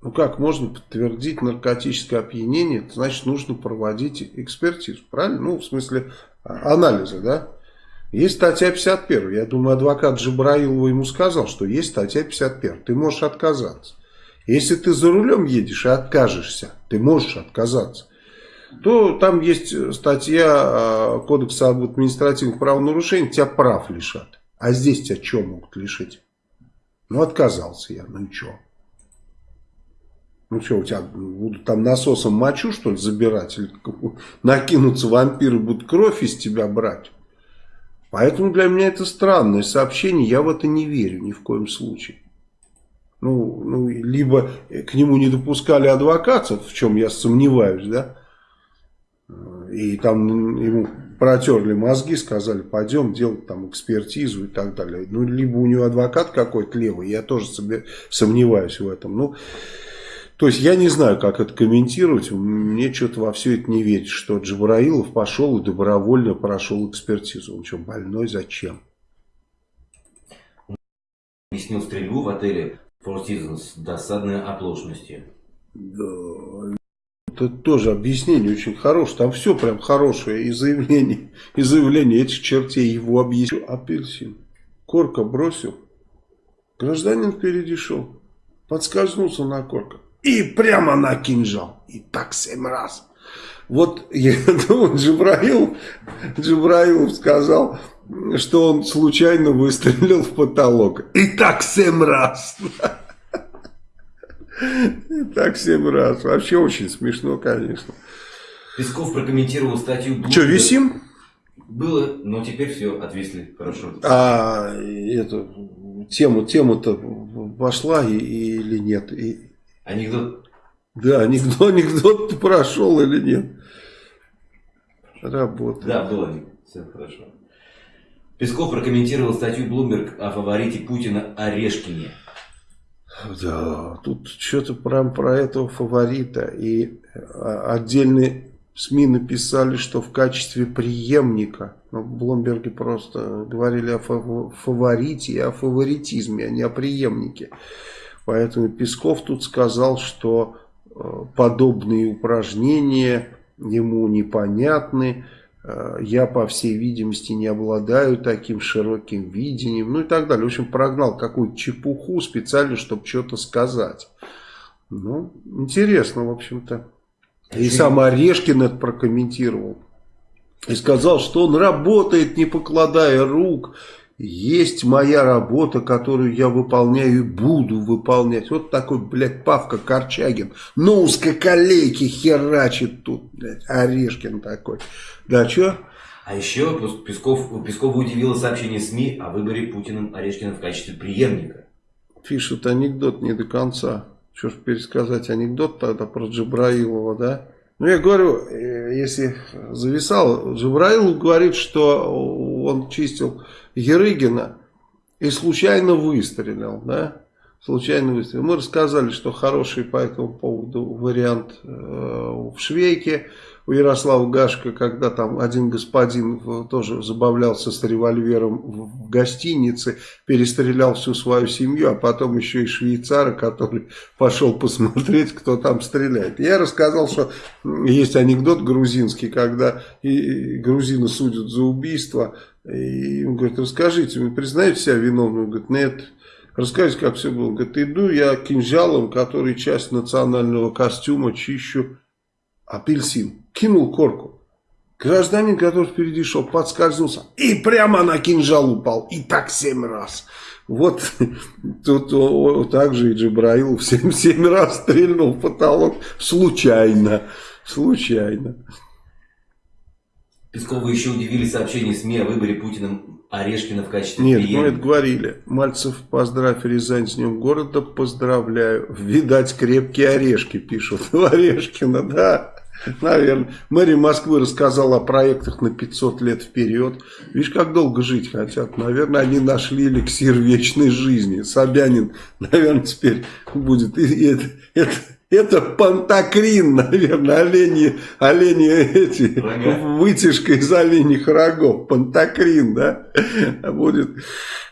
Ну как можно подтвердить наркотическое опьянение? Это значит нужно проводить экспертизу, правильно? Ну в смысле а, анализа, да? Есть статья 51. Я думаю, адвокат Джабраилова ему сказал, что есть статья 51. Ты можешь отказаться. Если ты за рулем едешь и откажешься, ты можешь отказаться, то там есть статья а, Кодекса об административных правонарушениях, тебя прав лишат. А здесь тебя что могут лишить? Ну, отказался я, ну и что? Ну что, у тебя будут там насосом мочу, что ли, забирать? Или накинутся вампиры, будут кровь из тебя брать? Поэтому для меня это странное сообщение, я в это не верю ни в коем случае. Ну, ну либо к нему не допускали адвокатов, в чем я сомневаюсь, да, и там ему протерли мозги, сказали, пойдем делать там экспертизу и так далее. Ну, либо у него адвокат какой-то левый, я тоже сомневаюсь в этом. Ну, то есть я не знаю, как это комментировать. Мне что-то во все это не верить, что Джабраилов пошел и добровольно прошел экспертизу. Он что, больной? Зачем? Объяснил стрельбу в отеле Four Seasons досадной оплошностью. Да, это тоже объяснение очень хорошее. Там все прям хорошее. И заявление, и заявление этих чертей его объяснил. Апельсин. Корка бросил. Гражданин впереди шел. Подскользнулся на корках и прямо на кинжал. И так семь раз. Вот я думаю, Джибраил, Джибраилов сказал, что он случайно выстрелил в потолок. И так семь раз. И так семь раз. Вообще очень смешно, конечно. Песков прокомментировал статью... Что, висим? Было, но теперь все, отвисли. Хорошо. А эту тему, тему-то вошла и, или нет? И, Анекдот. Да, анекдот, анекдот прошел или нет. Работает. Да, был анекдот. Все хорошо. Песков прокомментировал статью Bloomberg о фаворите Путина Орешкине. Да, тут что-то прям про этого фаворита. И а, отдельные СМИ написали, что в качестве преемника. Но в Блумберге просто говорили о фаворите и о фаворитизме, а не о преемнике. Поэтому Песков тут сказал, что э, подобные упражнения ему непонятны. Э, я, по всей видимости, не обладаю таким широким видением. Ну и так далее. В общем, прогнал какую-то чепуху специально, чтобы что-то сказать. Ну, интересно, в общем-то. И сам Орешкин это прокомментировал. И сказал, что он работает, не покладая рук есть моя работа, которую я выполняю и буду выполнять. Вот такой, блядь, Павка Корчагин. На узкоколейке херачит тут, блядь, Орешкин такой. Да, что? А еще Песков, Пескова удивило сообщение СМИ о выборе Путиным Орешкина в качестве преемника. Пишут анекдот не до конца. Что ж пересказать анекдот тогда про Джабраилова, да? Ну, я говорю, э, если зависал, Джабраилов говорит, что он чистил Ерыгина и случайно выстрелил, да? Случайно выстрелил. Мы рассказали, что хороший по этому поводу вариант э, в Швейке у Ярослава Гашка, когда там один господин тоже забавлялся с револьвером в гостинице, перестрелял всю свою семью, а потом еще и швейцара, который пошел посмотреть, кто там стреляет. Я рассказал, что есть анекдот грузинский, когда и грузины судят за убийство, и он говорит, расскажите, вы признаете себя виновным? Он говорит, нет. Расскажите, как все было. Он говорит, иду я кинжалом, который часть национального костюма, чищу апельсин, кинул корку. Гражданин, который впереди шел, подскользнулся и прямо на кинжал упал. И так семь раз. Вот тут о, так же и Джабраил всем семь раз стрельнул в потолок случайно. Случайно. Пескова еще удивили сообщения СМИ о выборе Путиным Орешкина в качестве Нет, мы это говорили. Мальцев, поздравь Рязань с днем города, поздравляю. Видать, крепкие орешки пишут. Орешкина, да. Наверное. Мэрия Москвы рассказала о проектах на 500 лет вперед. Видишь, как долго жить хотят. Наверное, они нашли эликсир вечной жизни. Собянин, наверное, теперь будет. И это, это, это пантокрин, наверное, олени, олени эти, вытяжка из оленьих рогов. Пантокрин, да? Будет,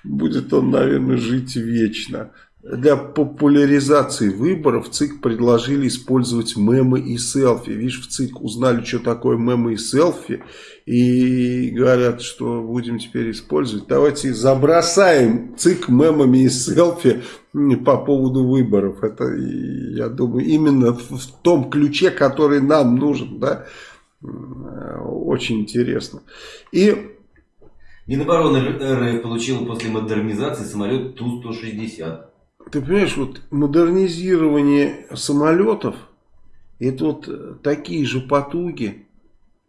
будет он, наверное, жить вечно. Для популяризации выборов ЦИК предложили использовать мемы и селфи. Видишь, в ЦИК узнали, что такое мемы и селфи. И говорят, что будем теперь использовать. Давайте забросаем ЦИК мемами и селфи по поводу выборов. Это, я думаю, именно в том ключе, который нам нужен. Да? Очень интересно. И... Минобороны РФ получила после модернизации самолет Ту-160. Ты понимаешь, вот модернизирование самолетов, это вот такие же потуги,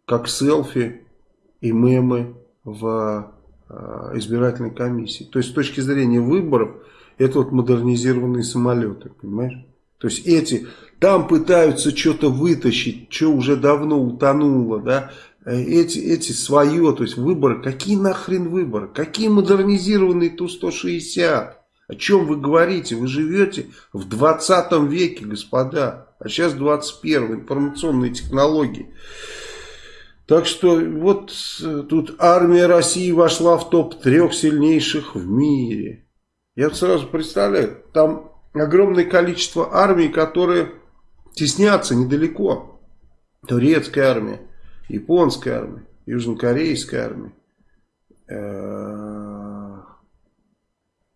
как селфи и мемы в а, избирательной комиссии. То есть с точки зрения выборов, это вот модернизированные самолеты, понимаешь? То есть эти, там пытаются что-то вытащить, что уже давно утонуло, да, эти, эти свое, то есть выборы, какие нахрен выборы, какие модернизированные Ту-160? О чем вы говорите? Вы живете в 20 веке, господа. А сейчас 21 информационные технологии. Так что вот э, тут армия России вошла в топ трех сильнейших в мире. Я сразу представляю, там огромное количество армий, которые теснятся недалеко. Турецкая армия, японская армия, южнокорейская армия.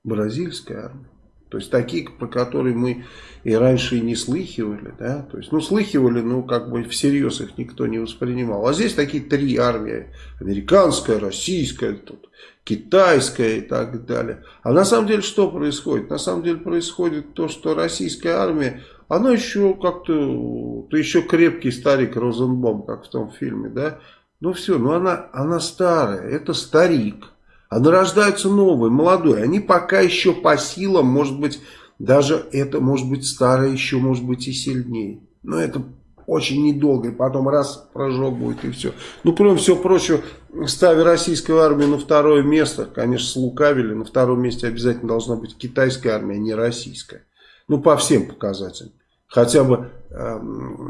Бразильская армия. То есть такие, про которые мы и раньше и не слыхивали, да, то есть, ну, слыхивали, ну, как бы всерьез их никто не воспринимал. А здесь такие три армии, американская, российская, тут, китайская и так далее. А на самом деле что происходит? На самом деле происходит то, что российская армия, она еще как-то, ты еще крепкий старик Розенбом, как в том фильме, да, ну все, ну она, она старая, это старик. А нарождаются новые, молодые. Они пока еще по силам, может быть, даже это может быть старое еще, может быть и сильнее. Но это очень недолго, и потом раз прожог будет и все. Ну, кроме всего прочего, ставя российскую армию на второе место, конечно, слукавили, на втором месте обязательно должна быть китайская армия, а не российская. Ну, по всем показателям. Хотя бы э,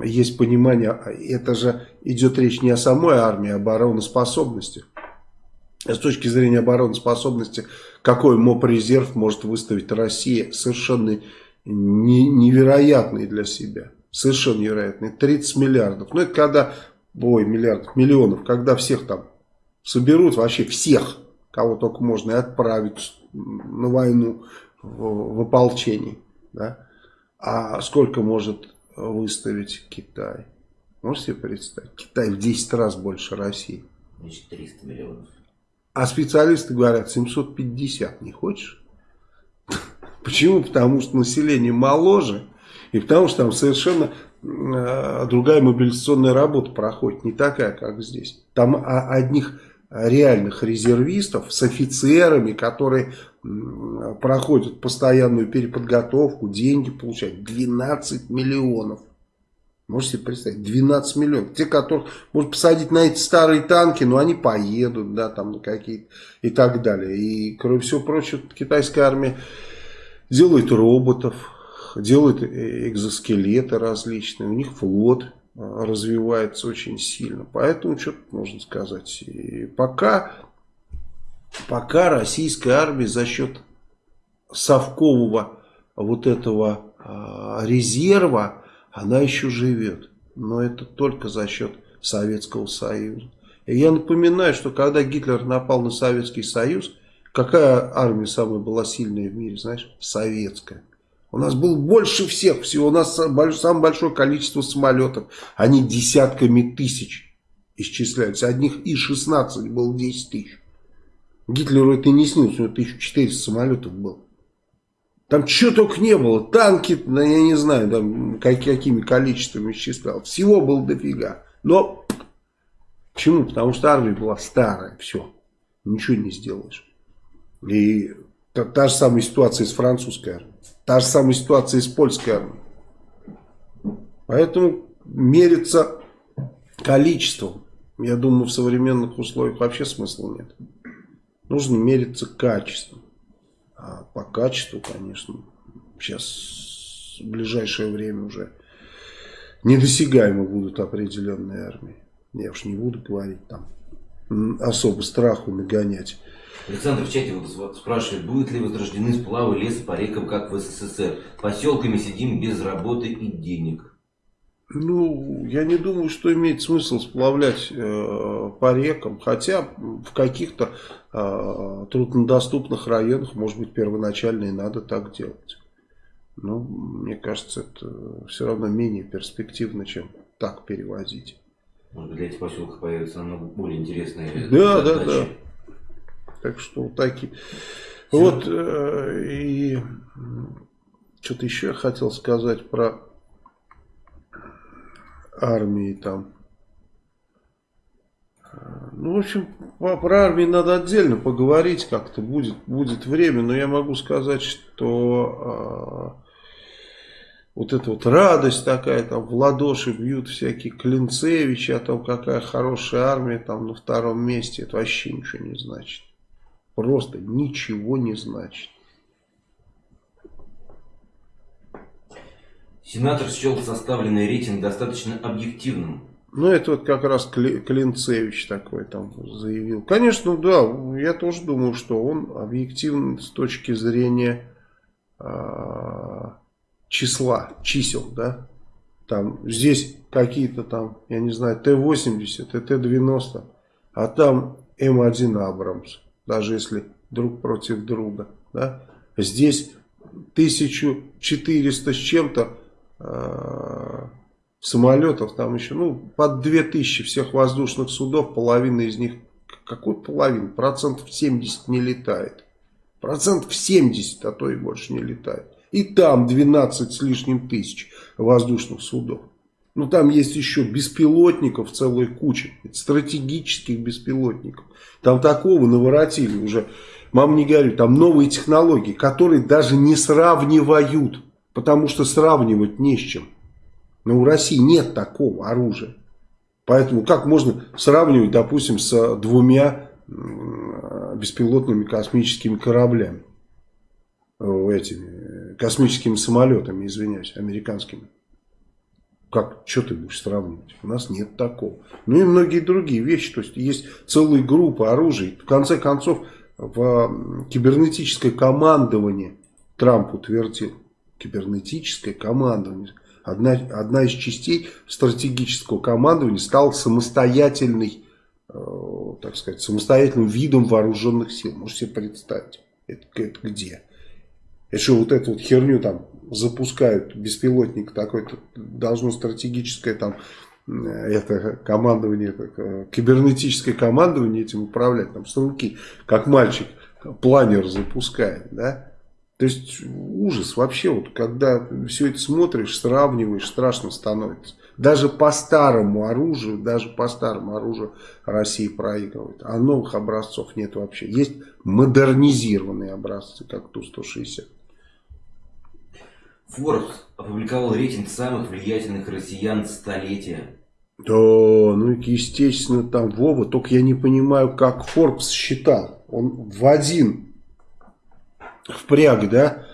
есть понимание, это же идет речь не о самой армии, а об обороноспособности с точки зрения обороноспособности, какой МОП-резерв может выставить Россия, совершенно не, невероятный для себя. Совершенно невероятный. 30 миллиардов. Ну, это когда, ой, миллиардов, миллионов, когда всех там соберут, вообще всех, кого только можно, и отправить на войну в, в ополчении. Да? А сколько может выставить Китай? Можете себе представить? Китай в 10 раз больше России. Значит, 300 миллионов. А специалисты говорят, 750 не хочешь? Почему? Потому что население моложе, и потому что там совершенно э, другая мобилизационная работа проходит, не такая, как здесь. Там одних реальных резервистов с офицерами, которые проходят постоянную переподготовку, деньги получают 12 миллионов. Можете себе представить, 12 миллионов. Те, которых можно посадить на эти старые танки, но они поедут, да, там какие-то и так далее. И, кроме всего прочего, китайская армия делает роботов, делает э, экзоскелеты различные, у них флот а, развивается очень сильно. Поэтому что тут можно сказать. И пока, пока российская армия за счет совкового вот этого э, резерва, она еще живет. Но это только за счет Советского Союза. И я напоминаю, что когда Гитлер напал на Советский Союз, какая армия самая была сильная в мире, знаешь? Советская. У нас было больше всех всего. У нас самое большое количество самолетов. Они десятками тысяч исчисляются. Одних И-16 было 10 тысяч. Гитлеру это не снилось. У него 1400 самолетов было. Там что только не было. Танки, ну, я не знаю, там, какими количествами исчислял. Всего было дофига. Но почему? Потому что армия была старая. Все. Ничего не сделаешь. И та, та же самая ситуация с французской армией. Та же самая ситуация с польской армией. Поэтому мериться количеством, я думаю, в современных условиях вообще смысла нет. Нужно мериться качеством. А по качеству, конечно, сейчас в ближайшее время уже недосягаемы будут определенные армии. Я уж не буду говорить там особо страху нагонять. Александр в чате вот спрашивает, будут ли возрождены сплавы леса по рекам, как в СССР? Поселками сидим без работы и денег. Ну, я не думаю, что имеет смысл сплавлять э, по рекам, хотя в каких-то э, труднодоступных районах, может быть, первоначально и надо так делать. Но мне кажется, это все равно менее перспективно, чем так перевозить. Может быть, для этих поселков появятся намного более интересные Да, задачи. да, да. Так что такие. Вот, э, и что-то еще я хотел сказать про армии там. Ну, в общем, про армию надо отдельно поговорить как-то, будет, будет время, но я могу сказать, что э, вот эта вот радость такая, там в ладоши бьют всякие Клинцевичи, о том, какая хорошая армия там на втором месте, это вообще ничего не значит просто ничего не значит. Сенатор счел составленный рейтинг достаточно объективным. Ну, это вот как раз Клинцевич такой там заявил. Конечно, да, я тоже думаю, что он объективен с точки зрения э, числа, чисел, да. Там, здесь какие-то там, я не знаю, Т-80, Т-90, а там М1 Абрамс даже если друг против друга. Да? Здесь 1400 с чем-то самолетов, там еще, ну, под 2000 всех воздушных судов, половина из них, какой половина? Процентов 70 не летает. Процентов 70, а то и больше не летает. И там 12 с лишним тысяч воздушных судов. Ну, там есть еще беспилотников целая куча. Стратегических беспилотников. Там такого наворотили уже. Мам, не говорю, там новые технологии, которые даже не сравнивают. Потому что сравнивать не с чем. Но у России нет такого оружия. Поэтому как можно сравнивать, допустим, с двумя беспилотными космическими кораблями? Этими космическими самолетами, извиняюсь, американскими. Как, что ты будешь сравнивать? У нас нет такого. Ну и многие другие вещи. То есть есть целые группы оружий. В конце концов, в кибернетическое командование Трамп утвердил. Кибернетическое командование. Одна, одна из частей стратегического командования стала самостоятельной, э, так сказать, самостоятельным видом вооруженных сил. Можете себе представить, это, это где? Что, вот эту вот херню там запускают беспилотник такой-то, должно стратегическое там это командование, это, кибернетическое командование этим управлять, там с руки, как мальчик планер запускает, да, То есть ужас вообще, вот когда все это смотришь, сравниваешь, страшно становится. Даже по старому оружию, даже по старому оружию Россия проигрывает. А новых образцов нет вообще. Есть модернизированные образцы, как Ту-160. Forbes опубликовал рейтинг самых влиятельных россиян столетия. Да, ну естественно там Вова, только я не понимаю, как Forbes считал. Он в один впряг, да,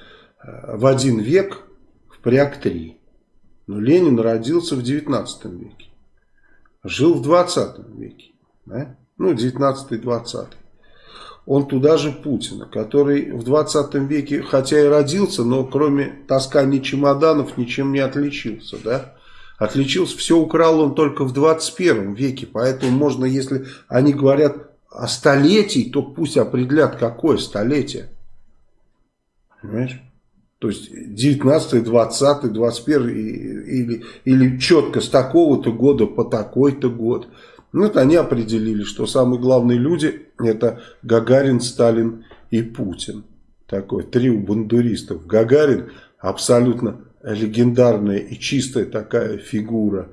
в один век впряг три. Но Ленин родился в 19 веке. Жил в 20 веке. Да? Ну, 19-20. Он туда же Путина, который в 20 веке, хотя и родился, но кроме таскания чемоданов ничем не отличился. Да? Отличился, все украл он только в 21 веке. Поэтому можно, если они говорят о столетии, то пусть определят, какое столетие. Понимаешь? То есть 19, 20, 21 или, или четко с такого-то года по такой-то год. Ну, это они определили, что самые главные люди это Гагарин, Сталин и Путин. Такой трио бандуристов. Гагарин абсолютно легендарная и чистая такая фигура.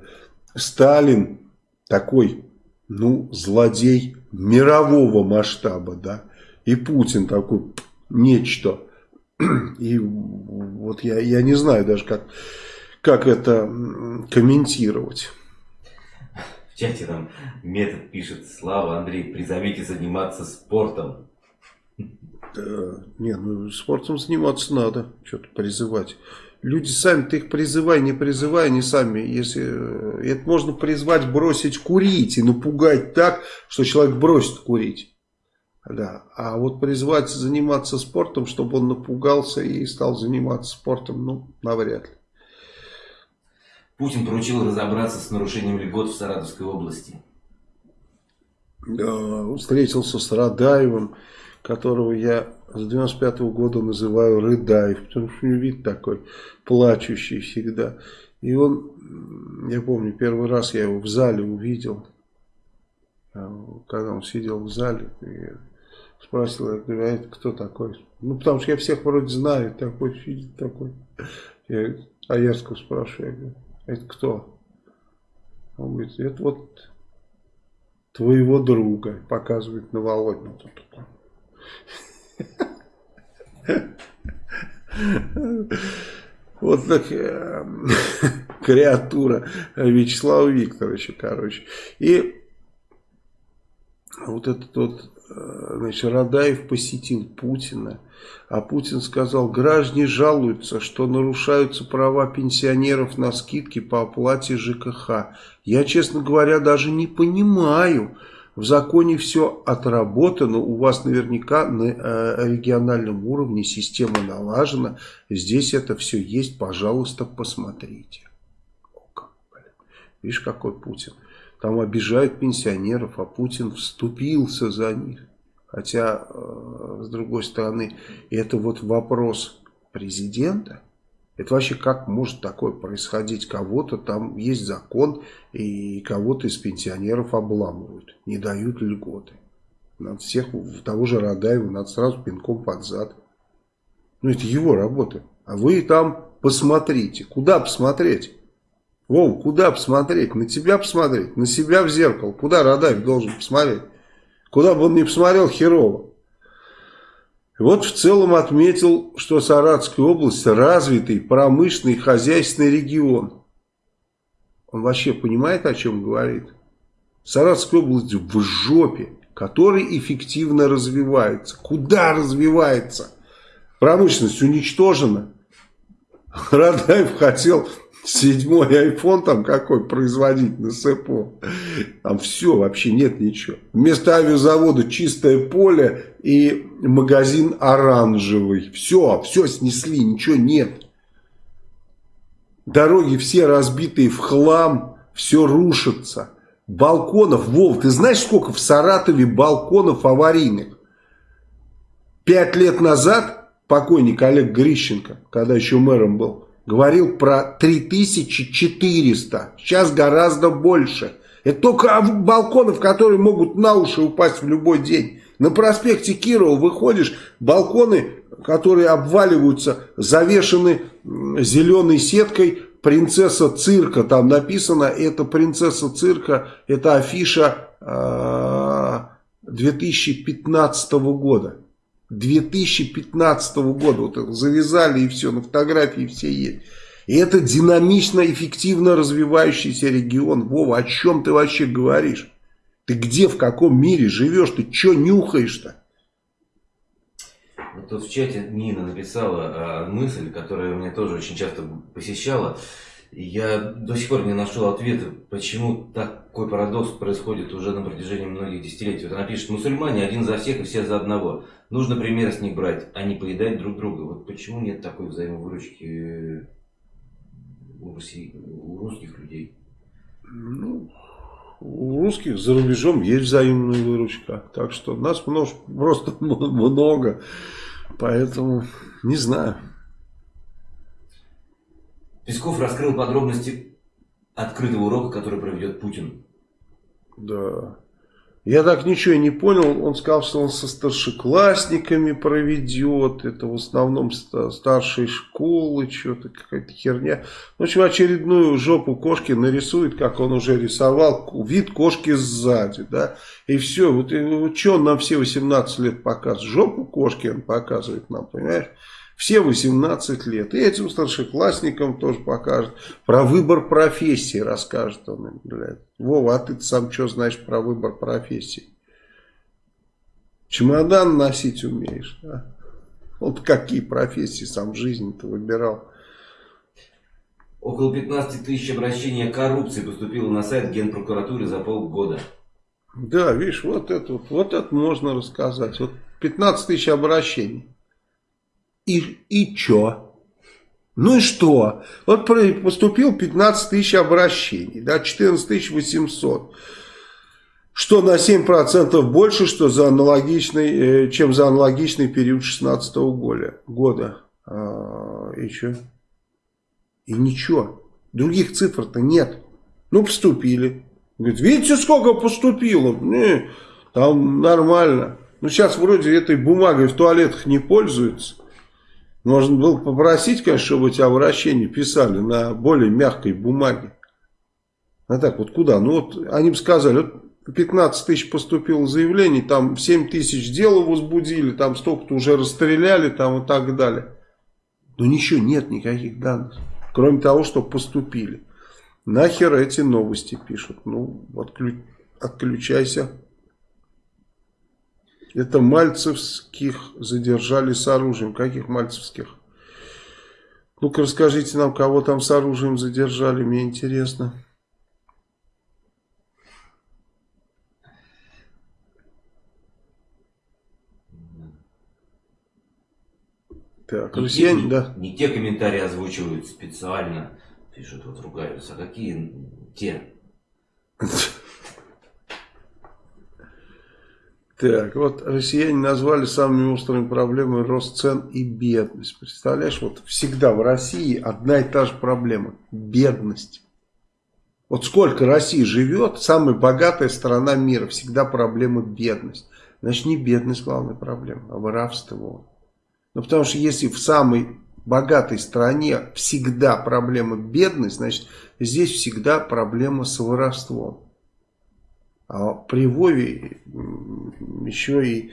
Сталин такой, ну, злодей мирового масштаба, да. И Путин такой нечто и вот я, я не знаю даже, как, как это комментировать. В чате там метод пишет, Слава, Андрей, призовите заниматься спортом. Да, не, ну спортом заниматься надо, что-то призывать. Люди сами, ты их призывай, не призывай, они сами, если это можно призвать бросить курить и напугать так, что человек бросит курить. Да. А вот призвать заниматься спортом, чтобы он напугался и стал заниматься спортом, ну, навряд ли. Pутин поручил разобраться с нарушением льгот в Саратовской области. Да, встретился с Радаевым, которого я с 95 -го года называю Рыдаев, потому что у него вид такой плачущий всегда. И он, я помню, первый раз я его в зале увидел, когда он сидел в зале, Спросил, я говорю, а это кто такой? Ну, потому что я всех вроде знаю, такой сидит такой. Я Аярского спрашиваю, я говорю, это кто? Он говорит, это вот твоего друга, показывает на Володину. Вот так э, креатура Вячеслава Викторовича, короче. И вот этот вот значит, Радаев посетил Путина, а Путин сказал, граждане жалуются, что нарушаются права пенсионеров на скидки по оплате ЖКХ. Я, честно говоря, даже не понимаю, в законе все отработано, у вас наверняка на э, региональном уровне система налажена, здесь это все есть, пожалуйста, посмотрите. Видишь, какой Путин. Там обижают пенсионеров, а Путин вступился за них. Хотя, э, с другой стороны, это вот вопрос президента. Это вообще как может такое происходить? Кого-то там есть закон, и кого-то из пенсионеров обламывают, не дают льготы. Надо всех, того же Радаева, надо сразу пинком под зад. Ну, это его работа. А вы там посмотрите. Куда посмотреть? Вов, куда посмотреть? На тебя посмотреть? На себя в зеркало? Куда Радаев должен посмотреть? Куда бы он ни посмотрел, херово. Вот в целом отметил, что Саратская область развитый промышленный хозяйственный регион. Он вообще понимает, о чем говорит? Саратская область в жопе, который эффективно развивается. Куда развивается? Промышленность уничтожена. Радаев хотел седьмой iPhone там какой производить на СЭПО. Там все, вообще нет ничего. Вместо авиазавода чистое поле и магазин оранжевый. Все, все снесли, ничего нет. Дороги все разбитые в хлам, все рушится. Балконов, Вов, ты знаешь, сколько в Саратове балконов аварийных? Пять лет назад покойник Олег Грищенко, когда еще мэром был, говорил про 3400. Сейчас гораздо больше. Это только балконов, которые могут на уши упасть в любой день. На проспекте Кирова выходишь, балконы которые обваливаются, завешены зеленой сеткой принцесса цирка, там написано, это принцесса цирка, это афиша э, 2015 года. 2015 года, вот это завязали и все, на фотографии все есть. И это динамично, эффективно развивающийся регион. Вова, о чем ты вообще говоришь? Ты где, в каком мире живешь? Ты что нюхаешь-то? Тут в чате Нина написала э, мысль, которая меня тоже очень часто посещала. Я до сих пор не нашел ответа, почему такой парадокс происходит уже на протяжении многих десятилетий. Вот она пишет, мусульмане один за всех и все за одного. Нужно пример с них брать, а не поедать друг друга. Вот почему нет такой взаимовыручки у, Руси, у русских людей? Ну, у русских за рубежом есть взаимная выручка. Так что нас много, просто много. Поэтому не знаю. Песков раскрыл подробности открытого урока, который проведет Путин. Да. Я так ничего и не понял. Он сказал, что он со старшеклассниками проведет. Это в основном старшие школы, что-то какая-то херня. В общем, очередную жопу кошки нарисует, как он уже рисовал. Вид кошки сзади, да. И все. Вот, вот что он нам все 18 лет показывает? Жопу кошки он показывает нам, понимаешь? Все 18 лет. И этим старшеклассникам тоже покажет. Про выбор профессии расскажет он им. Блядь. Вова, а ты сам что знаешь про выбор профессии? Чемодан носить умеешь. А? Вот какие профессии сам в жизни-то выбирал. Около 15 тысяч обращений о коррупции поступило на сайт Генпрокуратуры за полгода. Да, видишь, вот это, вот, вот это можно рассказать. Вот 15 тысяч обращений. И, и чё? Ну и что? Вот поступил 15 тысяч обращений, да, 14 800. Что на 7% больше, что за аналогичный, э, чем за аналогичный период 16 года. года. А, и что? И ничего. Других цифр-то нет. Ну, поступили. Говорит, видите, сколько поступило? Не, там нормально. Ну, сейчас вроде этой бумагой в туалетах не пользуются. Можно было попросить, конечно, чтобы эти обращения писали на более мягкой бумаге. А так вот куда? Ну вот они бы сказали, вот 15 тысяч поступило заявлений, там 7 тысяч дел возбудили, там столько-то уже расстреляли, там и так далее. Но ничего нет, никаких данных. Кроме того, что поступили. Нахер эти новости пишут? Ну, отключ... отключайся. Это мальцевских задержали с оружием. Каких мальцевских? Ну-ка расскажите нам, кого там с оружием задержали, мне интересно. Так, не россияне, те, да. Не, не те комментарии озвучивают специально, пишут, вот ругаются, а какие те? Так, вот россияне назвали самыми острыми проблемами рост цен и бедность. Представляешь, вот всегда в России одна и та же проблема. Бедность. Вот сколько России живет, самая богатая страна мира, всегда проблема бедность. Значит, не бедность главная проблема, а воровство. Ну, потому что если в самой богатой стране всегда проблема бедность, значит, здесь всегда проблема с воровством. А при Вове еще и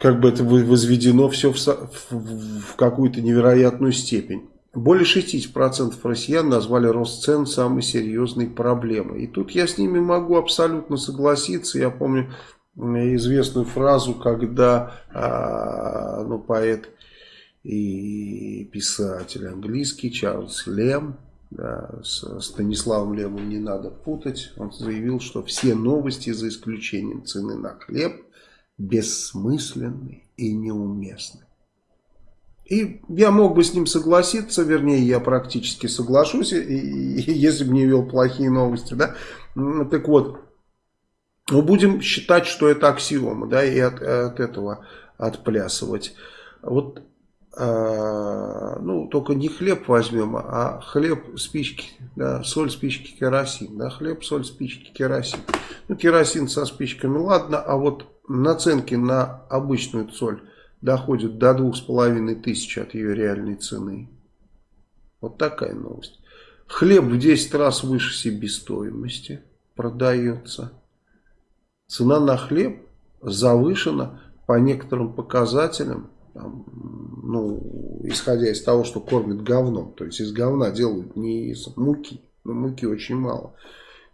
как бы это возведено все в, в, в какую-то невероятную степень. Более 60% россиян назвали рост цен самой серьезной проблемой. И тут я с ними могу абсолютно согласиться. Я помню известную фразу, когда а, ну, поэт и писатель английский Чарльз Лем с Станиславом Лемом не надо путать. Он заявил, что все новости, за исключением цены на хлеб, бессмысленны и неуместны. И я мог бы с ним согласиться, вернее, я практически соглашусь, и, и, если бы не вел плохие новости, да. Так вот, мы будем считать, что это аксиома, да, и от, от этого отплясывать. Вот ну, только не хлеб возьмем, а хлеб, спички, да, соль, спички, керосин, да, хлеб, соль, спички, керосин. Ну, керосин со спичками, ладно, а вот наценки на обычную соль доходит до двух с половиной тысяч от ее реальной цены. Вот такая новость. Хлеб в 10 раз выше себестоимости продается. Цена на хлеб завышена по некоторым показателям, там, ну, исходя из того, что кормят говном. То есть из говна делают не из муки, но муки очень мало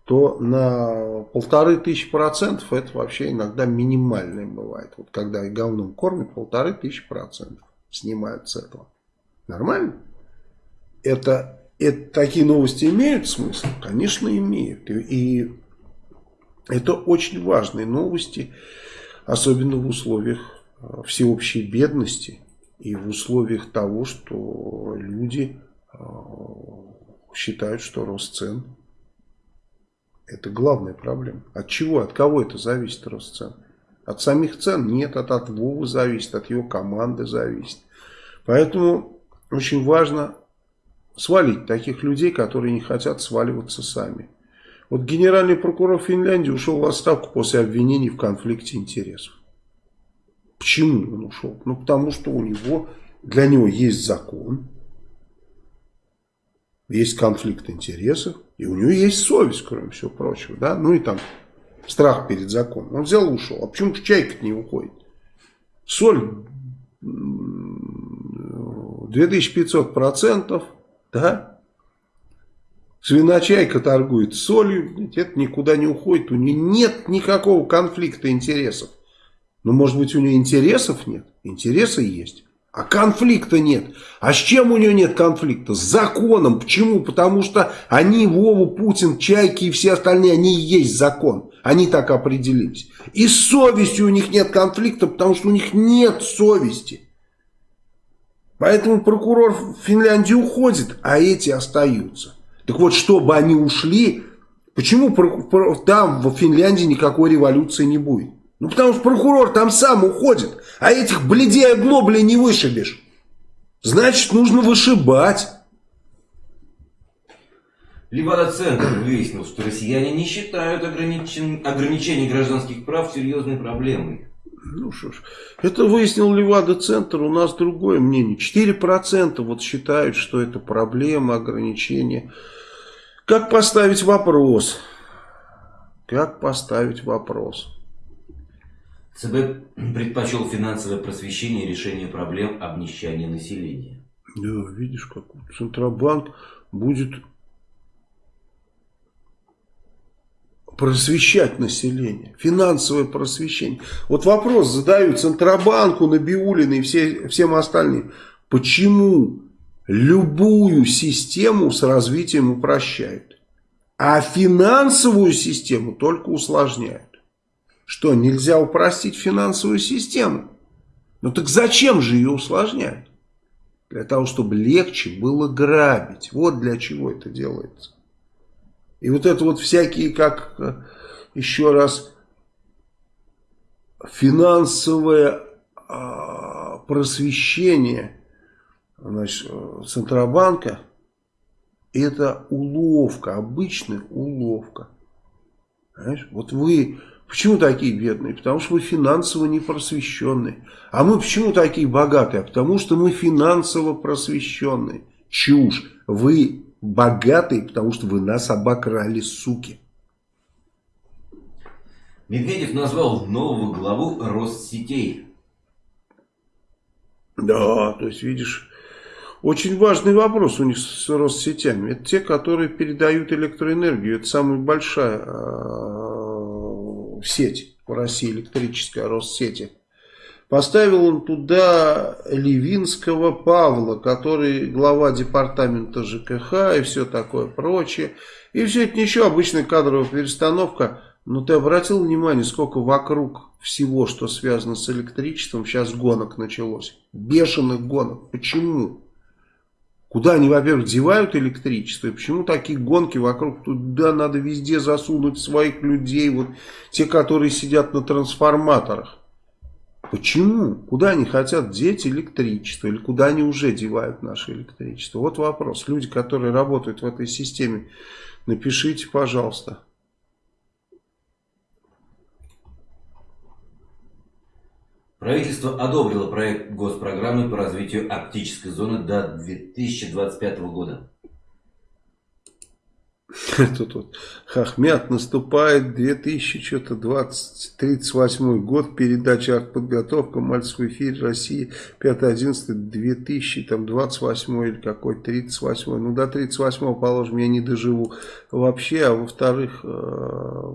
то на полторы тысячи процентов это вообще иногда минимальное бывает. Вот когда говном кормят, полторы тысячи процентов снимают с этого. Нормально? Это, это такие новости имеют смысл? Конечно, имеют. И, и это очень важные новости, особенно в условиях э, всеобщей бедности и в условиях того, что люди э, считают, что рост цен это главная проблема. От чего, от кого это зависит рост цен? От самих цен? Нет, от, от Вовы зависит, от его команды зависит. Поэтому очень важно свалить таких людей, которые не хотят сваливаться сами. Вот генеральный прокурор Финляндии ушел в отставку после обвинений в конфликте интересов. Почему он ушел? Ну, потому что у него, для него есть закон, есть конфликт интересов, и у него есть совесть, кроме всего прочего, да, ну и там страх перед законом. Он взял и ушел. А почему чайка не уходит? Соль 2500 процентов, да, свиночайка торгует солью, это никуда не уходит, у нее нет никакого конфликта интересов. Но может быть у нее интересов нет? Интересы есть. А конфликта нет. А с чем у нее нет конфликта? С законом. Почему? Потому что они, Вова, Путин, Чайки и все остальные, они и есть закон. Они так определились. И с совестью у них нет конфликта, потому что у них нет совести. Поэтому прокурор Финляндии уходит, а эти остаются. Так вот, чтобы они ушли, почему там в Финляндии никакой революции не будет? Ну, потому что прокурор там сам уходит, а этих бледей оглобли не вышибешь. Значит, нужно вышибать. Левада-центр выяснил, что россияне не считают ограничен... ограничений гражданских прав серьезной проблемой. Ну что ж, это выяснил Левада-центр, у нас другое мнение. 4% вот считают, что это проблема, ограничения. Как поставить вопрос? Как поставить вопрос? ЦБ предпочел финансовое просвещение решения проблем обнищания населения. Да, видишь, как Центробанк будет просвещать население, финансовое просвещение. Вот вопрос задаю Центробанку, Набиулиной и все, всем остальным. Почему любую систему с развитием упрощают, а финансовую систему только усложняют? Что, нельзя упростить финансовую систему? Ну так зачем же ее усложнять? Для того, чтобы легче было грабить. Вот для чего это делается. И вот это вот всякие, как э, еще раз, финансовое а, просвещение значит, э, Центробанка, это уловка, обычная уловка. Понимаешь? Вот вы Почему такие бедные? Потому что вы финансово не просвещенные. А мы почему такие богатые? А потому что мы финансово просвещенные. Чушь. Вы богатые, потому что вы нас обокрали, суки. Медведев назвал нового главу Россетей. Да, то есть, видишь, очень важный вопрос у них с Россетями. Это те, которые передают электроэнергию. Это самая большая а, сеть в России, электрическая Россети. Поставил он туда Левинского Павла, который глава департамента ЖКХ и все такое прочее. И все это ничего, обычная кадровая перестановка. Но ты обратил внимание, сколько вокруг всего, что связано с электричеством, сейчас гонок началось. Бешеных гонок. Почему? Куда они, во-первых, девают электричество, и почему такие гонки вокруг, туда надо везде засунуть своих людей, вот те, которые сидят на трансформаторах. Почему? Куда они хотят деть электричество, или куда они уже девают наше электричество? Вот вопрос. Люди, которые работают в этой системе, напишите, пожалуйста. Правительство одобрило проект госпрограммы по развитию арктической зоны до 2025 года. Тут вот Хахмят наступает 2038 год, передача подготовка, Мальцев в эфире России, 5-11, 2028 или какой 38 ну до 38 положим, я не доживу вообще, а во-вторых, э,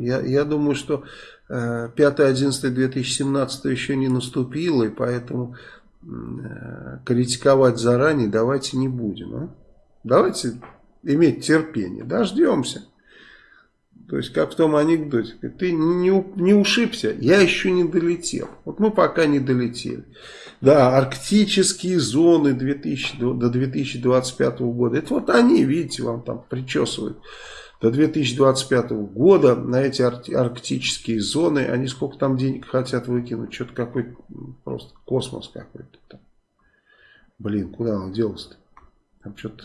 я, я думаю, что 5-11-2017 э, еще не наступило, и поэтому э, критиковать заранее давайте не будем, а? давайте иметь терпение. Дождемся. То есть, как в том анекдоте, ты не, не ушибся, я еще не долетел. Вот мы пока не долетели. Да, арктические зоны 2000, до 2025 года, это вот они, видите, вам там причесывают. До 2025 года на эти арктические зоны, они сколько там денег хотят выкинуть, что-то какой-то просто космос какой-то Блин, куда он делся-то? Там что-то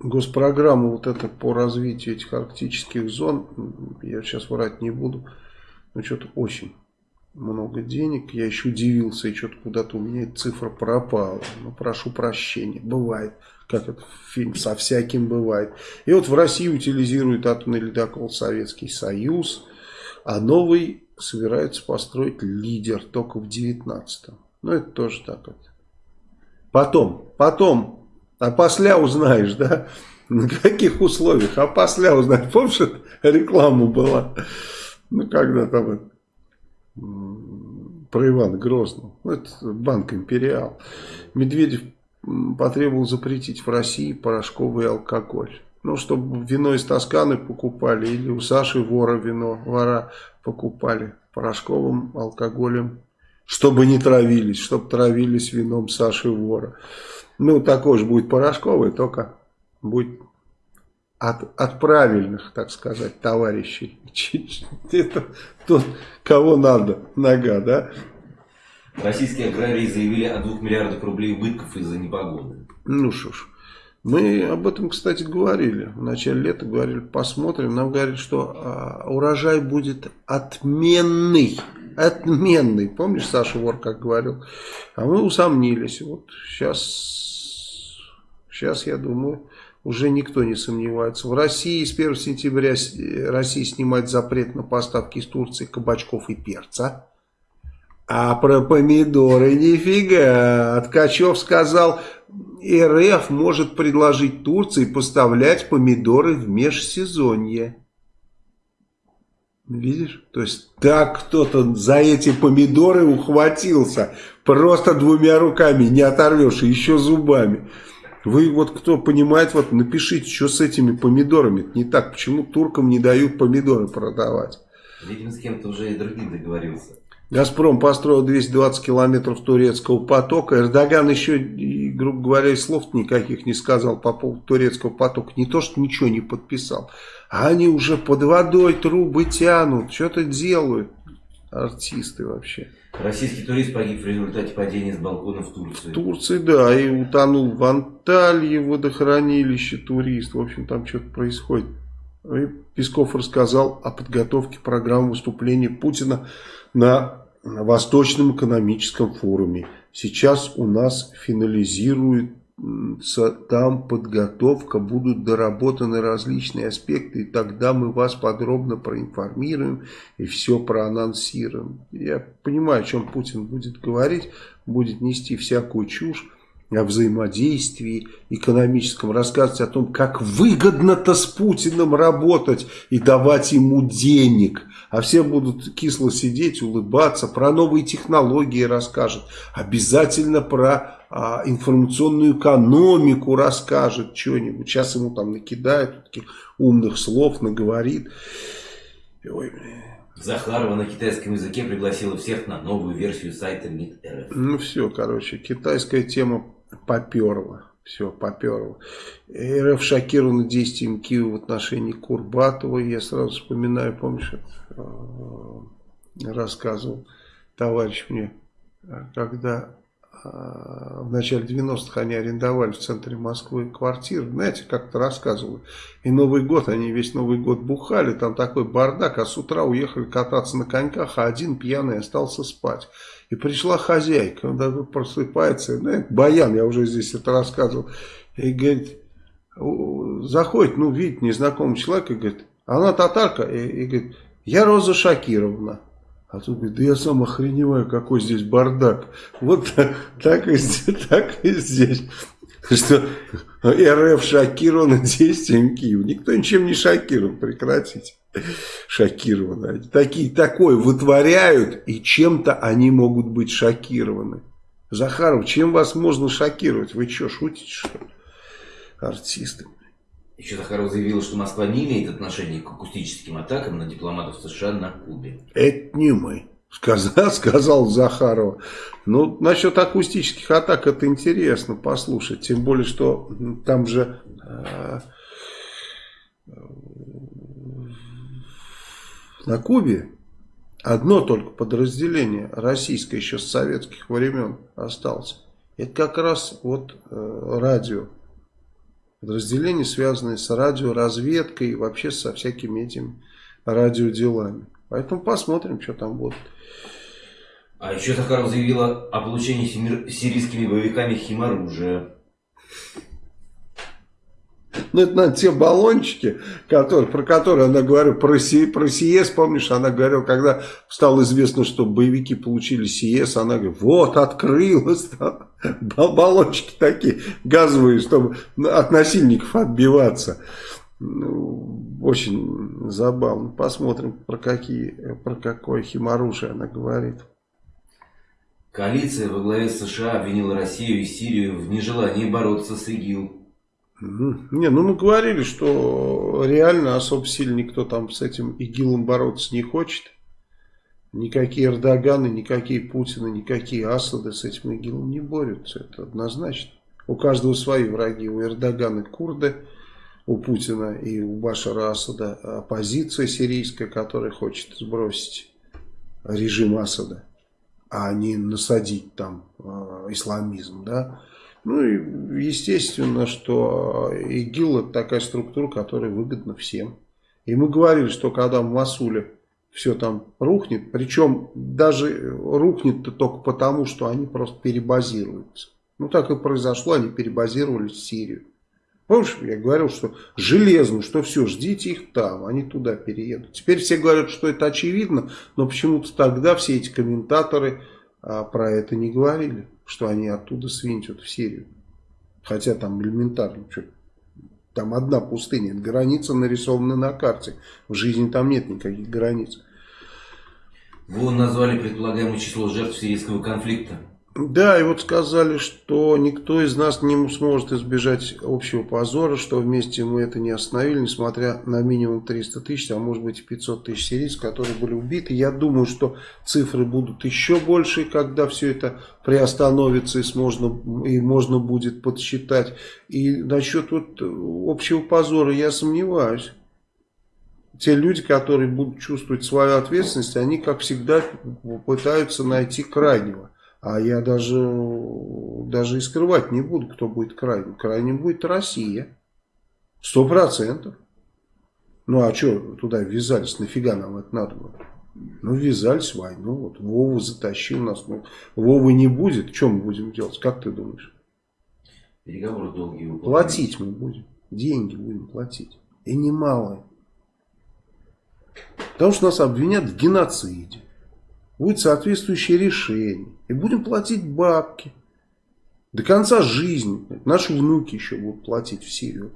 госпрограмма вот эта по развитию этих арктических зон, я сейчас врать не буду, но что-то очень много денег. Я еще удивился, и что-то куда-то у меня цифра пропала. Ну, прошу прощения, бывает. Как это фильм со всяким бывает. И вот в России утилизирует атомный ледокол Советский Союз, а новый собирается построить лидер только в 19-м. Ну, это тоже так вот. Потом, потом а после узнаешь, да? На каких условиях? А после узнаешь. Помнишь, реклама была? Ну, когда там про Ивана Грозного. Ну, это банк «Империал». Медведев потребовал запретить в России порошковый алкоголь. Ну, чтобы вино из Тосканы покупали, или у Саши вора вино, вора покупали порошковым алкоголем, чтобы не травились, чтобы травились вином Саши вора. Ну, такой же будет порошковый, только будет от, от правильных, так сказать, товарищей. Это тот, кого надо, нога, да? Российские аграрии заявили о 2 миллиардах рублей убытков из-за непогоды. Ну что ж, мы об этом, кстати, говорили. В начале лета говорили, посмотрим. Нам говорят, что а, урожай будет отменный. Отменный. Помнишь, Саша Вор как говорил? А мы усомнились. Вот сейчас Сейчас, я думаю, уже никто не сомневается. В России с 1 сентября Россия снимает запрет на поставки из Турции кабачков и перца. А про помидоры нифига. Ткачев сказал, РФ может предложить Турции поставлять помидоры в межсезонье. Видишь? То есть так кто-то за эти помидоры ухватился. Просто двумя руками не оторвешь, еще зубами. Вы вот кто понимает, вот напишите, что с этими помидорами не так, почему туркам не дают помидоры продавать. Видимо, с кем-то уже и другим договорился. Газпром построил 220 километров турецкого потока. Эрдоган еще, грубо говоря, слов никаких не сказал по поводу турецкого потока. Не то, что ничего не подписал. А они уже под водой трубы тянут, что-то делают. Артисты вообще. Российский турист погиб в результате падения с балкона в Турции. В Турции, да, и утонул в Анталье водохранилище турист. В общем, там что-то происходит. И Песков рассказал о подготовке программы выступления Путина на Восточном экономическом форуме. Сейчас у нас финализирует там подготовка, будут доработаны различные аспекты, и тогда мы вас подробно проинформируем и все проанонсируем. Я понимаю, о чем Путин будет говорить, будет нести всякую чушь о взаимодействии экономическом, рассказывать о том, как выгодно-то с Путиным работать и давать ему денег. А все будут кисло сидеть, улыбаться, про новые технологии расскажет, обязательно про а, информационную экономику расскажет что-нибудь. Сейчас ему там накидают таких умных слов, наговорит. Ой, Захарова на китайском языке пригласила всех на новую версию сайта МИД РФ. Ну все, короче, китайская тема поперла. Все, поперла. РФ шокирована действием Киева в отношении Курбатова. Я сразу вспоминаю, помнишь, э, рассказывал товарищ мне, когда в начале 90-х они арендовали в центре Москвы квартиру, знаете, как-то рассказывали. И Новый год, они весь Новый год бухали, там такой бардак, а с утра уехали кататься на коньках, а один пьяный остался спать. И пришла хозяйка, он даже просыпается, знаете, Баян, я уже здесь это рассказывал, и говорит, заходит, ну, видит незнакомый человек, и говорит, она татарка, и, и говорит, я Роза Шакировна. А тут говорит, да я сам охреневаю, какой здесь бардак. Вот так, и, так и здесь. Что РФ шокирован действием Киева. Никто ничем не шокирован, прекратите. Шокированы. Такие, такое вытворяют, и чем-то они могут быть шокированы. Захаров, чем вас можно шокировать? Вы что, шутите, что ли? Артисты. Еще Захаров заявил, что Москва не имеет отношения к акустическим атакам на дипломатов США на Кубе. Это не мы. Сказал, сказал Захарова. Ну, насчет акустических атак это интересно послушать. Тем более, что там же э, на Кубе одно только подразделение российское еще с советских времен осталось. Это как раз вот э, радио подразделения, связанные с радиоразведкой и вообще со всякими этими радиоделами. Поэтому посмотрим, что там будет. А еще Захаров заявила о получении сирийскими боевиками химоружия. Ну, это, наверное, те баллончики, которые, про которые она говорила, про, Си, про СИЕС, помнишь, она говорила, когда стало известно, что боевики получили СИЕС, она говорит, вот, открылось, да, баллончики такие газовые, чтобы от насильников отбиваться. Ну, очень забавно. Посмотрим, про, какие, про какое химоружие она говорит. Коалиция во главе США обвинила Россию и Сирию в нежелании бороться с ИГИЛ. Не, ну мы говорили, что реально особо сильно никто там с этим ИГИЛом бороться не хочет. Никакие Эрдоганы, никакие Путины, никакие Асады с этим ИГИЛом не борются. Это однозначно. У каждого свои враги. У Эрдогана курды, у Путина и у Башара Асада оппозиция сирийская, которая хочет сбросить режим Асада, а не насадить там э, исламизм, да. Ну и естественно, что ИГИЛ это такая структура, которая выгодна всем. И мы говорили, что когда в Масуле все там рухнет, причем даже рухнет-то только потому, что они просто перебазируются. Ну так и произошло, они перебазировались в Сирию. Помнишь, я говорил, что железно, что все, ждите их там, они туда переедут. Теперь все говорят, что это очевидно, но почему-то тогда все эти комментаторы а, про это не говорили что они оттуда свинтят в Сирию. Хотя там элементарно, что там одна пустыня, граница нарисована на карте. В жизни там нет никаких границ. Вы назвали предполагаемое число жертв сирийского конфликта. Да, и вот сказали, что никто из нас не сможет избежать общего позора, что вместе мы это не остановили, несмотря на минимум 300 тысяч, а может быть 500 тысяч сирийцев, которые были убиты. Я думаю, что цифры будут еще больше, когда все это приостановится и, сможно, и можно будет подсчитать. И насчет вот общего позора я сомневаюсь те люди, которые будут чувствовать свою ответственность, они, как всегда, пытаются найти крайнего. А я даже, даже и скрывать не буду, кто будет крайним. Крайним будет Россия. Сто процентов. Ну а что туда ввязались? Нафига нам это надо было? Ну ввязались в войну. Вот Вова затащил нас. Ну, Вовы не будет. Что мы будем делать? Как ты думаешь? Переговоры долгие. Платить мы будем. Деньги будем платить. И немалые. Потому что нас обвинят в геноциде будет соответствующее решение. И будем платить бабки. До конца жизни. Наши внуки еще будут платить в Сирию.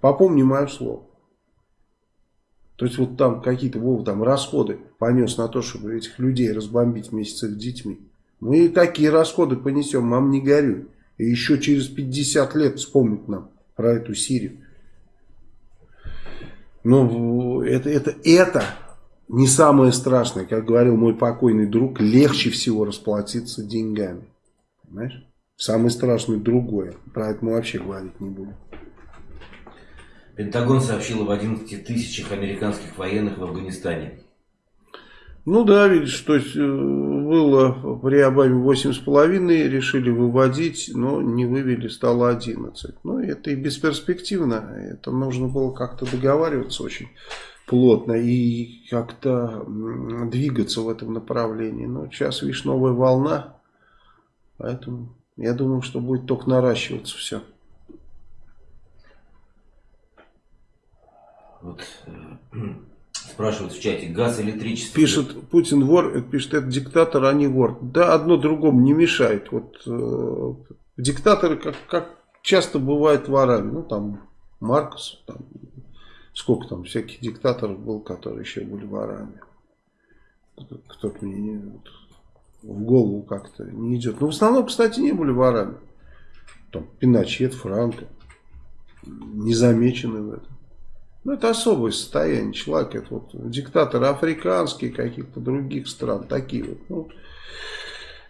Попомни мое слово. То есть вот там какие-то Вова там расходы понес на то, чтобы этих людей разбомбить вместе с их детьми. Мы такие расходы понесем, мам не горюй. И еще через 50 лет вспомнят нам про эту Сирию. Но это, это, это не самое страшное, как говорил мой покойный друг, легче всего расплатиться деньгами. Понимаешь? Самое страшное другое. Про это мы вообще говорить не будем. Пентагон сообщил об 11 тысячах американских военных в Афганистане. Ну да, видишь, то есть э, было при Обаме 8,5, решили выводить, но не вывели, стало 11. Ну это и бесперспективно, это нужно было как-то договариваться очень плотно и как-то двигаться в этом направлении. Но сейчас, видишь, новая волна, поэтому я думаю, что будет только наращиваться все. Вот э, спрашивают в чате, газ, электричество. Пишет Путин вор, пишет это диктатор, а не вор. Да, одно другому не мешает. Вот э, диктаторы, как, как часто бывает ворами, ну там Маркос, там, сколько там всяких диктаторов был, которые еще были ворами. Кто-то мне не, вот, в голову как-то не идет. Но в основном, кстати, не были ворами. Там Пиночет, Франко не замечены в этом. Ну, это особое состояние человека. Это вот диктаторы африканские, каких-то других стран. Такие вот, ну,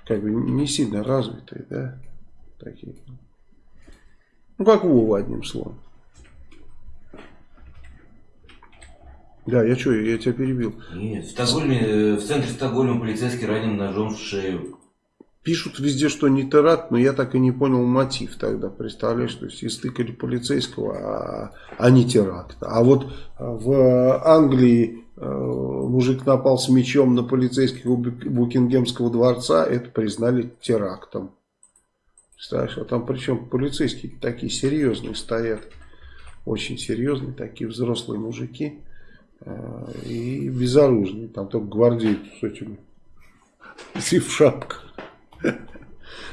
как бы не сильно развитые, да, такие. Ну, как Вова, одним словом. Да, я что, я тебя перебил. Нет, в, Стокгольме, э, в центре Стокгольма полицейский ранен ножом в шею. Пишут везде, что не теракт, но я так и не понял мотив тогда. Представляешь, то есть истыкали полицейского, а, а не теракт. А вот в Англии э, мужик напал с мечом на полицейских у Букингемского дворца, это признали терактом. Представляешь, а там причем полицейские такие серьезные стоят. Очень серьезные, такие взрослые мужики. Э, и безоружные. Там только гвардейцы с этими. И в шапках.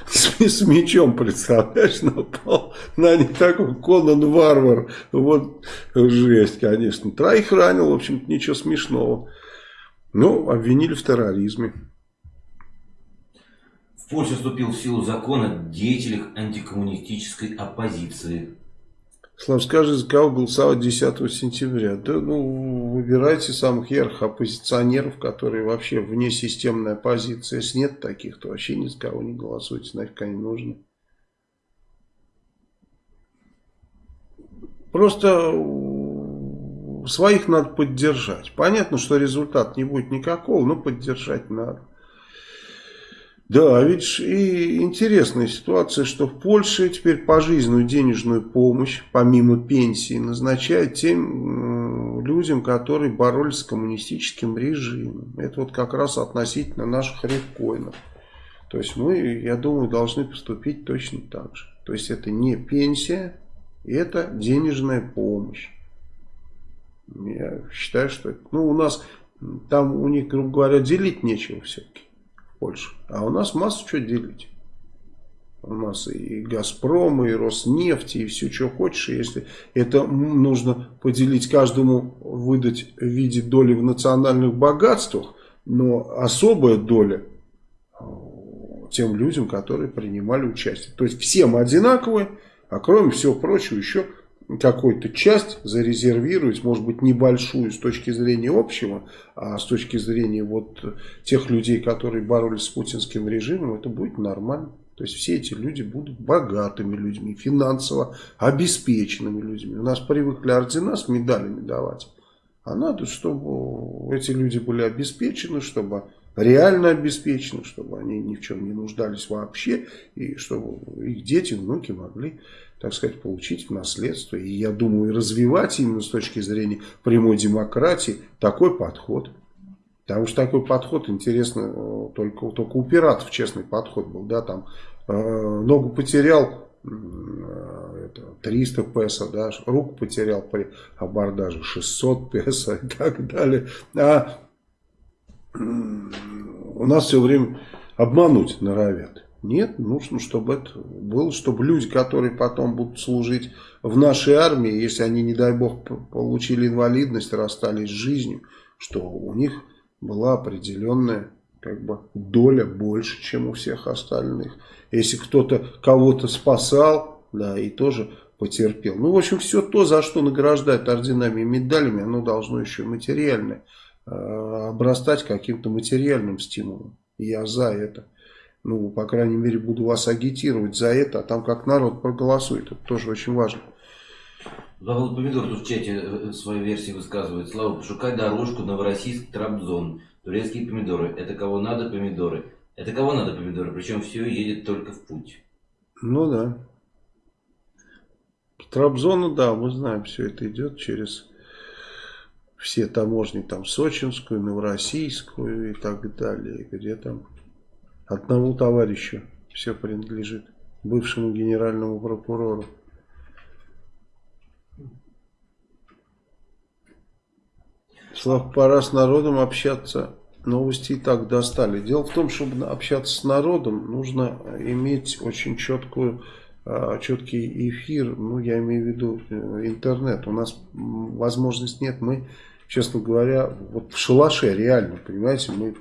С, с мечом, представляешь, напал на не такой Конан Варвар. Вот жесть, конечно. Троих ранил, в общем-то, ничего смешного. Ну, обвинили в терроризме. В Польше вступил в силу закон о деятелях антикоммунистической оппозиции. Слав, скажи, за кого голосовать 10 сентября? Да, ну, выбирайте самых ярких оппозиционеров, которые вообще вне системной оппозиции. Если нет таких, то вообще ни за кого не голосуйте, нафиг они нужны. Просто своих надо поддержать. Понятно, что результат не будет никакого, но поддержать надо. Да, видишь, и интересная ситуация, что в Польше теперь пожизненную денежную помощь, помимо пенсии, назначают тем людям, которые боролись с коммунистическим режимом. Это вот как раз относительно наших ревкоинов. То есть мы, я думаю, должны поступить точно так же. То есть это не пенсия, это денежная помощь. Я считаю, что это, ну у нас, там у них, грубо говоря, делить нечего все-таки. Польши. А у нас массу что делить. У нас и Газпром, и Роснефть, и все, что хочешь. Если это нужно поделить каждому, выдать в виде доли в национальных богатствах, но особая доля тем людям, которые принимали участие. То есть всем одинаковые, а кроме всего прочего еще какую-то часть зарезервировать, может быть небольшую с точки зрения общего, а с точки зрения вот тех людей, которые боролись с путинским режимом, это будет нормально. То есть все эти люди будут богатыми людьми, финансово обеспеченными людьми. У нас привыкли ордена с медалями давать. А надо, чтобы эти люди были обеспечены, чтобы реально обеспечены, чтобы они ни в чем не нуждались вообще, и чтобы их дети, внуки могли так сказать, получить в наследство. И я думаю, развивать именно с точки зрения прямой демократии такой подход. Потому что такой подход, интересно, э, только, только у пиратов честный подход был. Да, там э, ногу потерял, э, это, 300 песо, да, руку потерял при абордаже 600 песо и так далее. А у нас все время обмануть норовят. Нет, нужно, чтобы это было, чтобы люди, которые потом будут служить в нашей армии, если они, не дай бог, получили инвалидность, расстались с жизнью, что у них была определенная как бы доля больше, чем у всех остальных. Если кто-то кого-то спасал, да, и тоже потерпел. Ну, в общем, все то, за что награждают орденами и медалями, оно должно еще материально э, обрастать каким-то материальным стимулом. Я за это ну, по крайней мере, буду вас агитировать за это, а там как народ проголосует, это тоже очень важно. Павел Помидор тут в чате э, свою версию высказывает. Слава, пошукай дорожку Новороссийск-Трабзон. Турецкие помидоры. Это кого надо помидоры. Это кого надо помидоры. Причем все едет только в путь. Ну да. Трабзона, да, мы знаем, все это идет через все таможни, там Сочинскую, Новороссийскую и так далее, где там одному товарищу все принадлежит, бывшему генеральному прокурору. Слав, пора с народом общаться. Новости и так достали. Дело в том, чтобы общаться с народом, нужно иметь очень четкую а, четкий эфир, ну я имею в виду э, интернет, у нас возможности нет, мы, честно говоря, вот в шалаше реально, понимаете, мы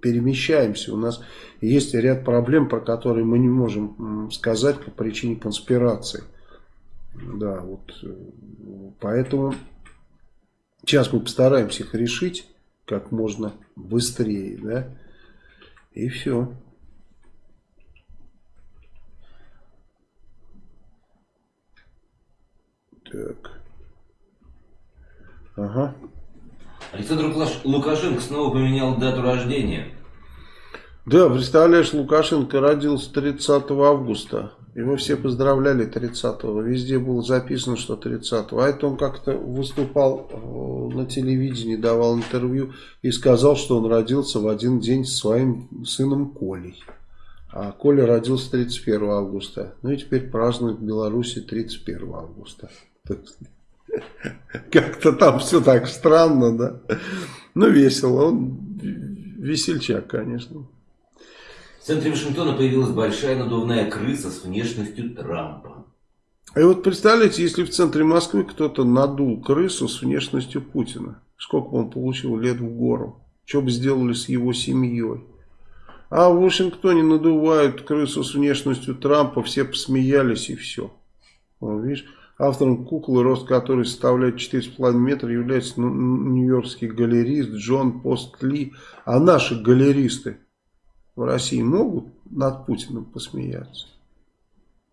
перемещаемся, у нас есть ряд проблем, про которые мы не можем сказать по причине конспирации, да, вот, э, поэтому сейчас мы постараемся их решить как можно быстрее, да, и все. Так. Ага. Александр Лукашенко снова поменял дату рождения. Да, представляешь, Лукашенко родился 30 августа. Его все поздравляли 30-го. Везде было записано, что 30-го. А это он как-то выступал э, на телевидении, давал интервью и сказал, что он родился в один день с своим сыном Колей. А Коля родился 31 августа. Ну и теперь празднует в Беларуси 31 августа. Как-то там все так странно, да. Ну, весело. Он весельчак, конечно. В центре Вашингтона появилась большая надувная крыса с внешностью Трампа. И вот представляете, если в центре Москвы кто-то надул крысу с внешностью Путина, сколько он получил лет в гору, что бы сделали с его семьей. А в Вашингтоне надувают крысу с внешностью Трампа, все посмеялись и все. Вот, видишь? Автором куклы, рост которой составляет 4,5 метра, является ну, нью-йоркский галерист Джон Пост Ли. А наши галеристы в России могут над Путиным посмеяться?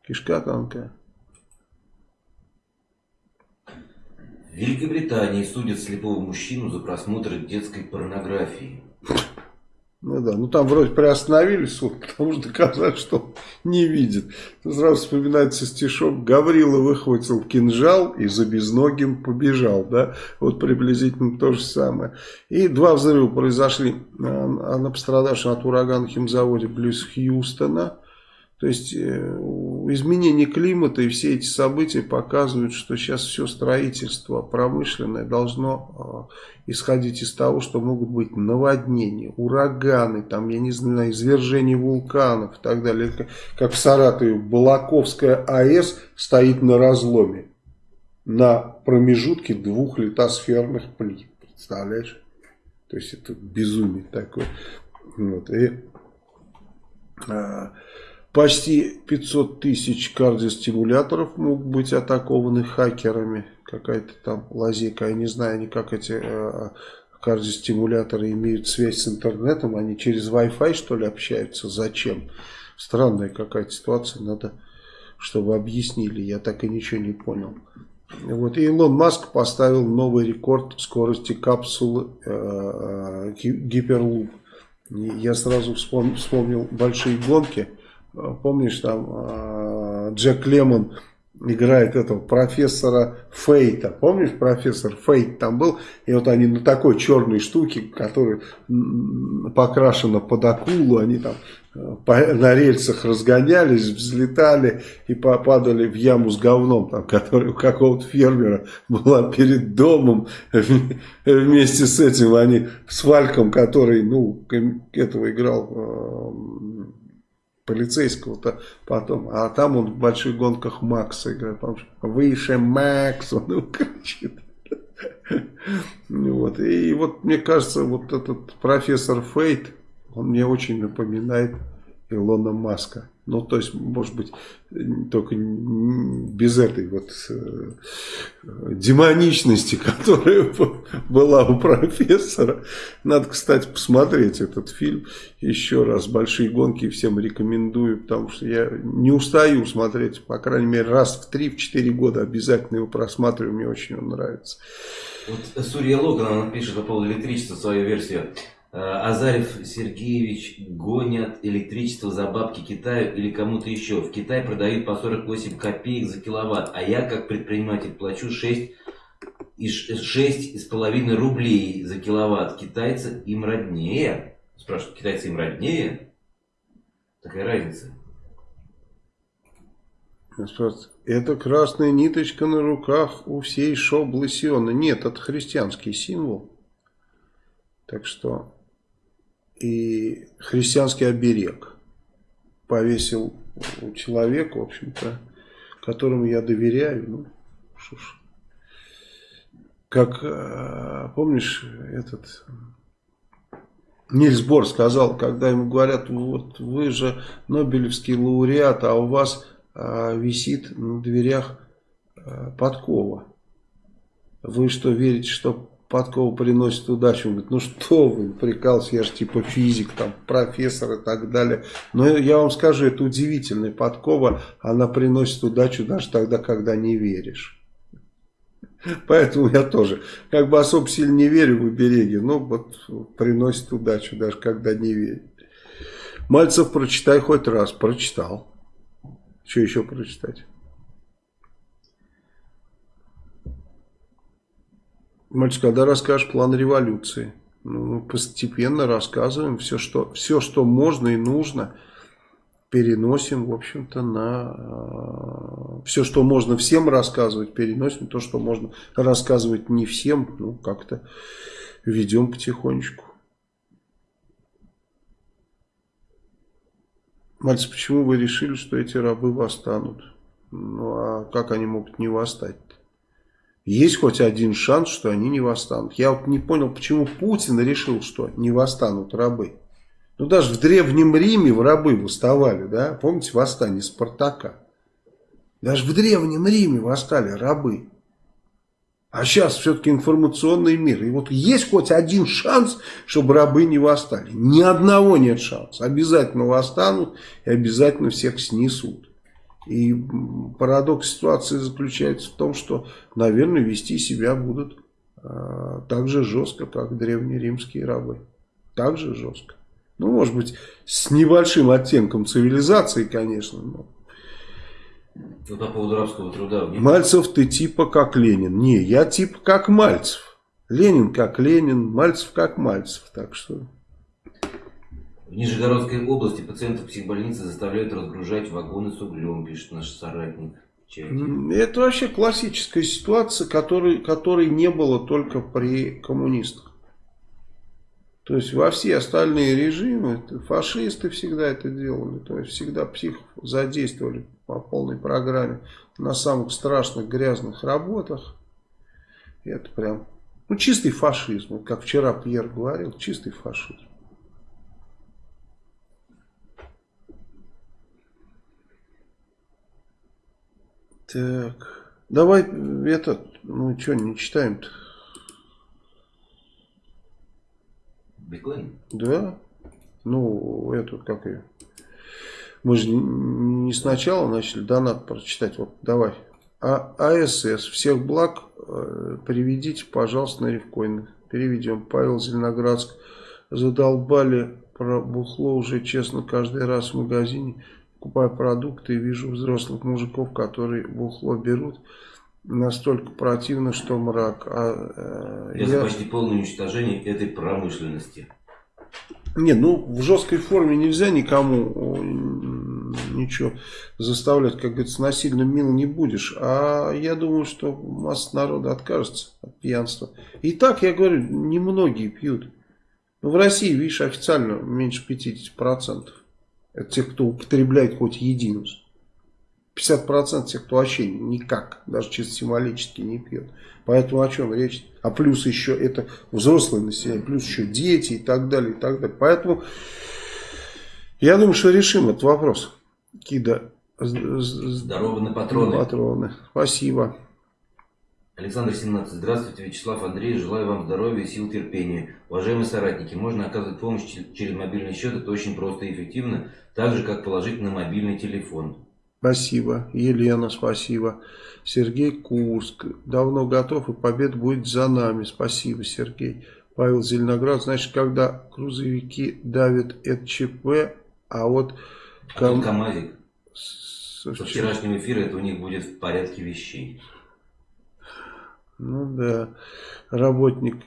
Кишка тонкая. В Великобритании судят слепого мужчину за просмотр детской порнографии. Ну да, ну там вроде приостановили суд, потому что доказали, что не видит. Сразу вспоминается стишок, Гаврила выхватил кинжал и за безногим побежал, да, вот приблизительно то же самое. И два взрыва произошли на пострадавшем от урагана химзаводе близ Хьюстона. То есть э, изменение климата и все эти события показывают, что сейчас все строительство промышленное должно э, исходить из того, что могут быть наводнения, ураганы, там, я не знаю, извержение вулканов и так далее. Как в Саратове Балаковская АЭС стоит на разломе, на промежутке двух литосферных плит. Представляешь? То есть это безумие такое. Вот. И, а, Почти 500 тысяч кардиостимуляторов могут быть атакованы хакерами. Какая-то там лазейка. Я не знаю, они как эти э, кардиостимуляторы имеют связь с интернетом. Они через Wi-Fi что ли общаются? Зачем? Странная какая-то ситуация. Надо, чтобы объяснили. Я так и ничего не понял. Вот. И Илон Маск поставил новый рекорд скорости капсулы э, Гиперлуп. Я сразу вспомнил, вспомнил большие гонки помнишь, там а, Джек Лемон играет этого профессора Фейта. Помнишь, профессор Фейт там был? И вот они на такой черной штуке, которая покрашена под акулу, они там э, на рельсах разгонялись, взлетали и попадали в яму с говном, там, которая у какого-то фермера была перед домом. Вместе с этим они с Вальком, который, ну, этого играл э, полицейского-то потом. А там он в больших гонках Макса играет. Выше Макс, он кричит. Вот. И вот мне кажется, вот этот профессор Фейт, он мне очень напоминает Илона Маска. Ну, то есть, может быть, только без этой вот э, демоничности, которая была у профессора. Надо, кстати, посмотреть этот фильм еще раз. «Большие гонки» всем рекомендую, потому что я не устаю смотреть, по крайней мере, раз в 3-4 года обязательно его просматриваю, мне очень он нравится. Вот Сурья Логан, она пишет по поводу электричества свою версию. Азарев Сергеевич гонят электричество за бабки Китаю или кому-то еще. В Китае продают по 48 копеек за киловатт, а я как предприниматель плачу 6 и 6,5 рублей за киловатт. Китайцы им роднее. Спрашивают, китайцы им роднее? Такая разница. Это красная ниточка на руках у всей шоблы Сиона. Нет, это христианский символ. Так что и христианский оберег повесил у человека, в общем-то, которому я доверяю. Ну, что ж. Как, э, помнишь, этот Нильс Бор сказал, когда ему говорят, вот вы же Нобелевский лауреат, а у вас а, висит на дверях а, подкова. Вы что, верите, что подкова приносит удачу? Он говорит, ну что вы, прикался, я же типа физик, там, профессор и так далее. Но я вам скажу, это удивительная подкова, она приносит удачу даже тогда, когда не веришь. Поэтому я тоже как бы особо сильно не верю в обереги, но вот приносит удачу даже когда не верю. Мальцев прочитай хоть раз. Прочитал. Что еще прочитать? Мальчик, когда расскажешь план революции? Ну, мы постепенно рассказываем все, что, все, что можно и нужно, переносим, в общем-то, на э, все, что можно всем рассказывать, переносим. То, что можно рассказывать не всем, ну, как-то ведем потихонечку. Мальцы, почему вы решили, что эти рабы восстанут? Ну, а как они могут не восстать? Есть хоть один шанс, что они не восстанут. Я вот не понял, почему Путин решил, что не восстанут рабы. Ну, даже в Древнем Риме в рабы восставали, да? Помните восстание Спартака? Даже в Древнем Риме восстали рабы. А сейчас все-таки информационный мир. И вот есть хоть один шанс, чтобы рабы не восстали. Ни одного нет шанса. Обязательно восстанут и обязательно всех снесут. И парадокс ситуации заключается в том, что, наверное, вести себя будут э, так же жестко, как древние римские рабы. Так же жестко. Ну, может быть, с небольшим оттенком цивилизации, конечно, но ну, по поводу рабского труда. Мальцев ты типа как Ленин. Не, я типа как Мальцев. Ленин как Ленин, Мальцев как Мальцев. Так что... В Нижегородской области пациентов психбольницы заставляют разгружать вагоны с углем, пишет наш соратник. Это вообще классическая ситуация, которой, которой не было только при коммунистах. То есть во все остальные режимы фашисты всегда это делали. То есть всегда психов задействовали по полной программе на самых страшных грязных работах. Это прям, ну чистый фашизм, как вчера Пьер говорил, чистый фашизм. Так, давай этот, ну что, не читаем-то? Биткоин? Да. Ну, эту, как ее, мы же не сначала начали донат прочитать. Вот давай. А, АСС. Всех благ э, приведите, пожалуйста, на рифкоин. Переведем. Павел Зеленоградск. Задолбали про бухло уже, честно, каждый раз в магазине. Покупаю продукты и вижу взрослых мужиков, которые бухло берут. Настолько противно, что мрак. А, э, я... почти полное уничтожение этой промышленности. Нет, ну в жесткой форме нельзя никому ничего заставлять, как говорится, насильно мил не будешь. А я думаю, что масса народа откажется от пьянства. И так, я говорю, немногие пьют. Но в России, видишь, официально меньше 50%. Это те, кто употребляет хоть единицу. 50% тех, кто вообще никак, даже чисто символически не пьет. Поэтому о чем речь? А плюс еще это взрослое население, плюс еще дети и так далее, и так далее. Поэтому я думаю, что решим этот вопрос. Кида. Здорово на патроны. патроны. Спасибо. Александр 17. Здравствуйте, Вячеслав Андрей. Желаю вам здоровья и сил терпения. Уважаемые соратники, можно оказывать помощь через мобильный счет. Это очень просто и эффективно. Так же, как положить на мобильный телефон. Спасибо. Елена, спасибо. Сергей Курск. Давно готов, и победа будет за нами. Спасибо, Сергей. Павел Зеленоград, значит, когда грузовики давят ЭЧП, а вот... А ком... КамАЗик. Со, Со вчерашнего эфира это у них будет в порядке вещей. Ну да. Работник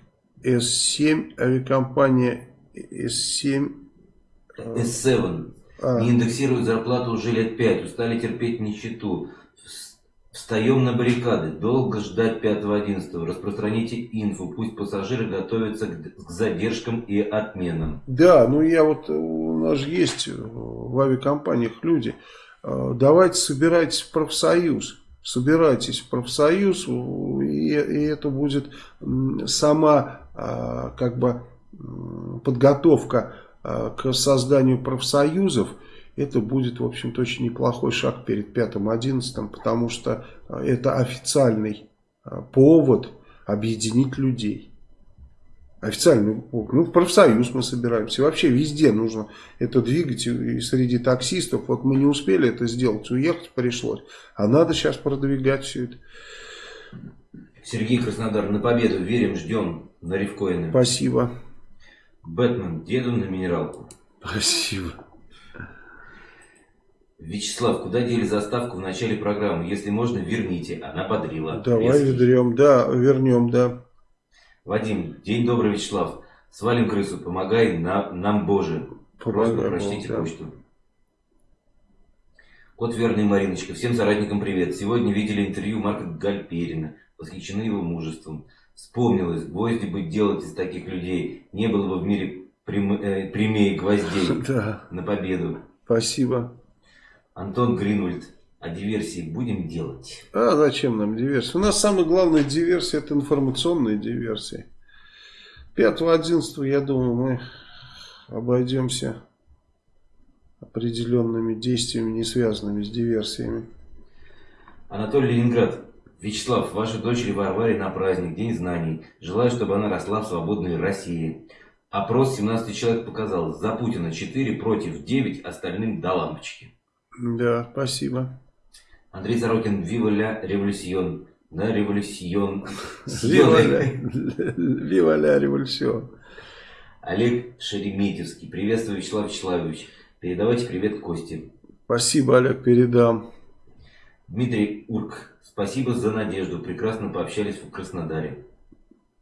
С7, авиакомпания С7. С7. А. Не индексируют зарплату уже лет пять, устали терпеть нищету. Встаем на баррикады. Долго ждать 5-11. Распространите инфу. Пусть пассажиры готовятся к задержкам и отменам. Да, ну я вот, у нас же есть в авиакомпаниях люди. А, давайте собирайтесь в профсоюз. Собирайтесь в профсоюз, и, и это будет сама а, как бы подготовка а, к созданию профсоюзов это будет, в общем-то, очень неплохой шаг перед 5-11, потому что а, это официальный повод объединить людей. Официальный повод. Ну, в профсоюз мы собираемся. Вообще везде нужно это двигать. И среди таксистов. Вот мы не успели это сделать. Уехать пришлось. А надо сейчас продвигать все это. Сергей Краснодар, на победу верим, ждем на рифкоины. Спасибо. Бэтмен, деду на минералку. Спасибо. Вячеслав, куда дели заставку в начале программы? Если можно, верните. Она подрила. Давай вернем, да, вернем, да. Вадим, день добрый, Вячеслав. Свалим крысу, помогай нам, нам Боже. Просто Помогай, прочтите да. почту. Кот верный Мариночка. Всем соратникам привет. Сегодня видели интервью Марка Гальперина. Восхищены его мужеством. Вспомнилось, гвозди бы делать из таких людей. Не было бы в мире прям, э, прямее гвоздей. Да. На победу. Спасибо. Антон Гринвальд. А диверсии будем делать? А зачем нам диверсия? У нас самая главная диверсия это информационная диверсия. 5-11, я думаю, мы обойдемся определенными действиями, не связанными с диверсиями. Анатолий Ленинград. Вячеслав, вашей дочери Варваре на праздник, День знаний. Желаю, чтобы она росла в свободной России. Опрос 17 человек показал, за Путина 4 против 9, остальным до лампочки. Да, спасибо. Андрей Сорокин, Вива ля революцион. Да, революцион. Вива ля революцион. Олег Шереметьевский. Приветствую, Вячеслав Вячеславович. Передавайте привет Косте. Спасибо, Олег, передам. Дмитрий Урк. Спасибо за надежду. Прекрасно пообщались в Краснодаре.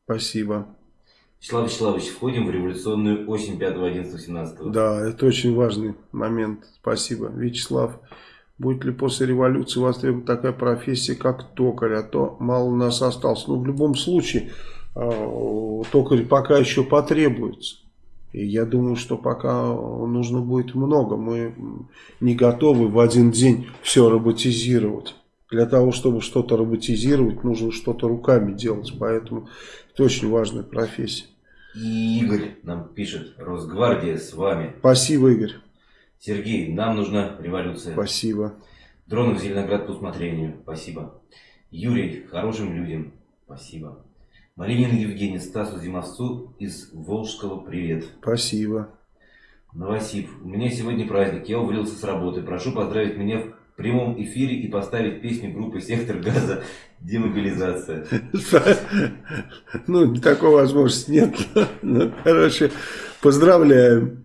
Спасибо. Вячеслав Вячеславович, входим в революционную осень 5, 11, 17. Да, это очень важный момент. Спасибо. Вячеслав, будет ли после революции востребована такая профессия, как токарь? А то мало нас осталось. Но ну, в любом случае, э, токарь пока еще потребуется. И я думаю, что пока нужно будет много. Мы не готовы в один день все роботизировать. Для того, чтобы что-то роботизировать, нужно что-то руками делать. Поэтому это очень важная профессия. И Игорь нам пишет, Росгвардия с вами. Спасибо, Игорь. Сергей, нам нужна революция. Спасибо. Дронов Зеленоград по усмотрению. Спасибо. Юрий, хорошим людям. Спасибо. Малинин Евгений, Стасу Зимовцу из Волжского привет. Спасибо. Новосиб, у меня сегодня праздник, я уволился с работы. Прошу поздравить меня в прямом эфире и поставить песню группы «Сектор газа» «Демобилизация». Ну, такой возможности нет. Короче, поздравляем.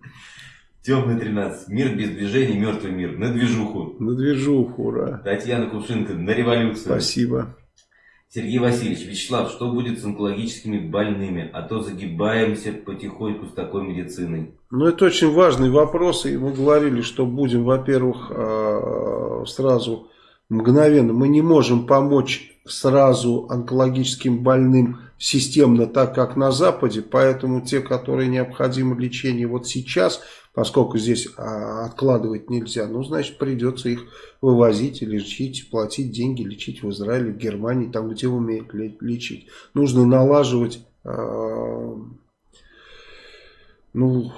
Темный 13. Мир без движения, мертвый мир. На движуху. На движуху, ура. Татьяна Кувшинка, на революцию. Спасибо. Сергей Васильевич, Вячеслав, что будет с онкологическими больными? А то загибаемся потихоньку с такой медициной. Ну, это очень важный вопрос. И мы говорили, что будем, во-первых, а, сразу мгновенно. Мы не можем помочь сразу онкологическим больным системно, так как на Западе. Поэтому те, которые необходимо лечение вот сейчас, поскольку здесь а, откладывать нельзя, ну, значит, придется их вывозить и лечить, платить деньги, лечить в Израиле, в Германии, там, где умеют лечить. Нужно налаживать, э, ну,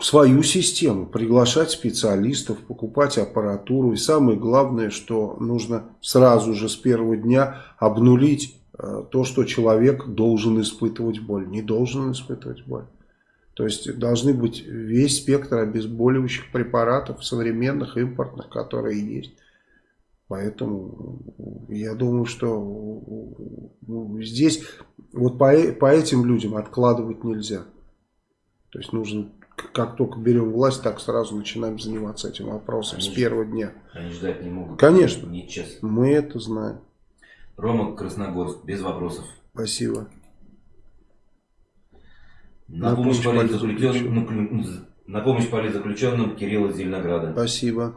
свою систему, приглашать специалистов, покупать аппаратуру. И самое главное, что нужно сразу же с первого дня обнулить э, то, что человек должен испытывать боль. Не должен испытывать боль. То есть должны быть весь спектр обезболивающих препаратов, современных, импортных, которые есть. Поэтому я думаю, что здесь вот по, по этим людям откладывать нельзя. То есть нужно, как только берем власть, так сразу начинаем заниматься этим вопросом они с первого дня. Они ждать не могут. Конечно. Мы это знаем. Рома Красногорск, без вопросов. Спасибо. На, помощь, политзаключенным, на помощь политзаключенным Кирилл из Зеленограда. Спасибо.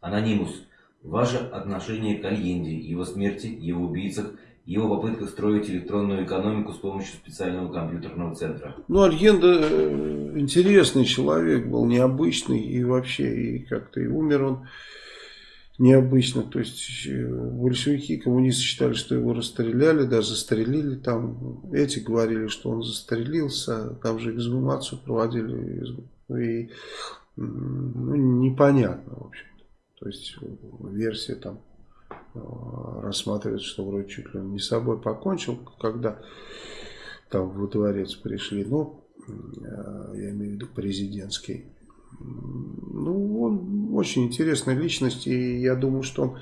Анонимус. Ваше отношение к Альенде, его смерти, его убийцах, его попытках строить электронную экономику с помощью специального компьютерного центра. Ну, Альенда э, интересный человек был, необычный, и вообще, и как-то и умер он необычно. То есть, э, большевики, коммунисты считали, что его расстреляли, даже застрелили там. Эти говорили, что он застрелился, там же эксгумацию проводили, и ну, непонятно, в общем. То есть версия там э, рассматривается, что вроде чуть ли он не собой покончил, когда там во дворец пришли. Ну, э, я имею в виду президентский. Ну, он очень интересная личность, и я думаю, что он,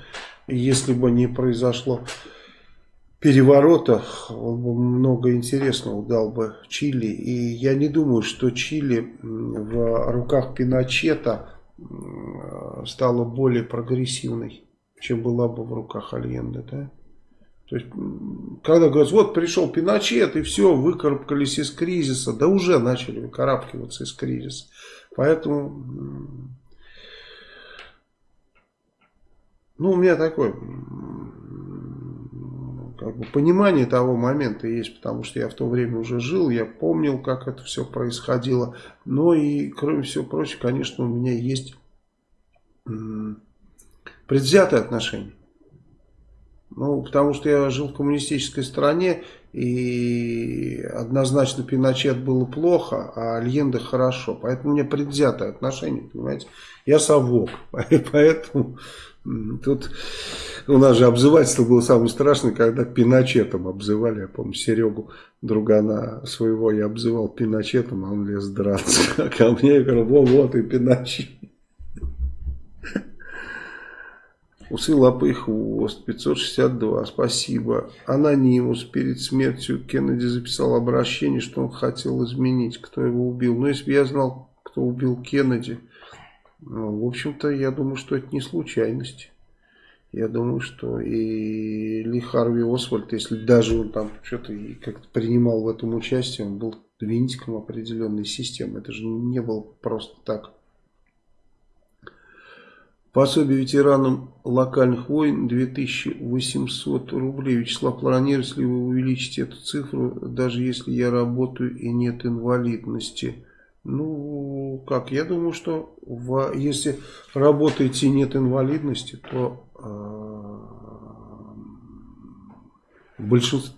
если бы не произошло переворота, он бы много интересного дал бы Чили. И я не думаю, что Чили в руках Пиночета стала более прогрессивной, чем была бы в руках Альенде, да? То есть, когда говорят, вот пришел Пиночет, и все, выкарабкались из кризиса, да уже начали выкарабкиваться из кризиса. Поэтому, ну, у меня такое как бы, понимание того момента есть, потому что я в то время уже жил, я помнил, как это все происходило. Но и, кроме всего прочего, конечно, у меня есть предвзятое отношение. Ну, потому что я жил в коммунистической стране, и однозначно Пиночет было плохо, а Альенде хорошо. Поэтому у меня предвзятое отношение, понимаете. Я совок, поэтому тут у нас же обзывательство было самое страшное, когда Пиночетом обзывали. Я помню, Серегу, другана своего, я обзывал Пиночетом, а он лез драться. А ко мне я говорю, вот, вот и Пиночет. Усы, лапы и хвост. 562. Спасибо. Анонимус. Перед смертью Кеннеди записал обращение, что он хотел изменить, кто его убил. Но если бы я знал, кто убил Кеннеди, ну, в общем-то, я думаю, что это не случайность. Я думаю, что и Ли Харви Освальд, если даже он там что-то как-то принимал в этом участие, он был винтиком определенной системы. Это же не было просто так. Пособие ветеранам локальных войн 2800 рублей. Вячеслав, планируете ли вы увеличить эту цифру, даже если я работаю и нет инвалидности? Ну, как, я думаю, что в, если работаете и нет инвалидности, то э, в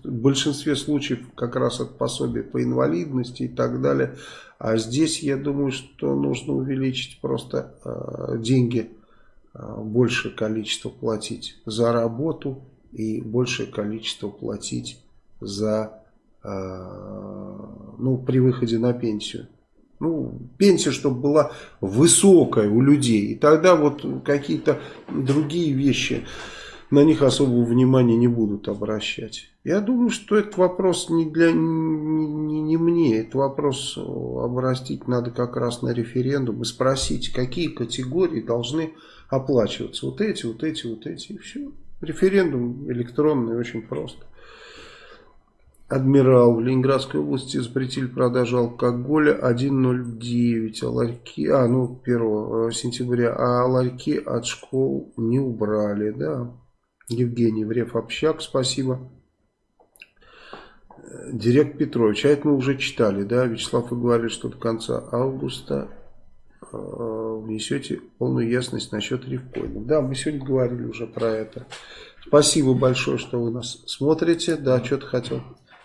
большинстве, случаев как раз от пособия по инвалидности и так далее. А здесь я думаю, что нужно увеличить просто э, деньги большее количество платить за работу и большее количество платить за, э, ну, при выходе на пенсию. Ну, пенсия, чтобы была высокая у людей. И тогда вот какие-то другие вещи, на них особого внимания не будут обращать. Я думаю, что этот вопрос не для не, не, не мне. Этот вопрос обрастить надо как раз на референдум и спросить, какие категории должны оплачиваться. Вот эти, вот эти, вот эти и все. Референдум электронный, очень просто. Адмирал в Ленинградской области запретили продажу алкоголя 1.09, а ларьки, а, ну, 1 э, сентября, а ларьки от школ не убрали, да. Евгений Врев Общак, спасибо. Директ Петрович, а это мы уже читали, да, Вячеслав, вы говорили, что до конца августа Э, внесете полную ясность насчет рифкоинов. Да, мы сегодня говорили уже про это. Спасибо большое, что вы нас смотрите. Да, что-то хотел.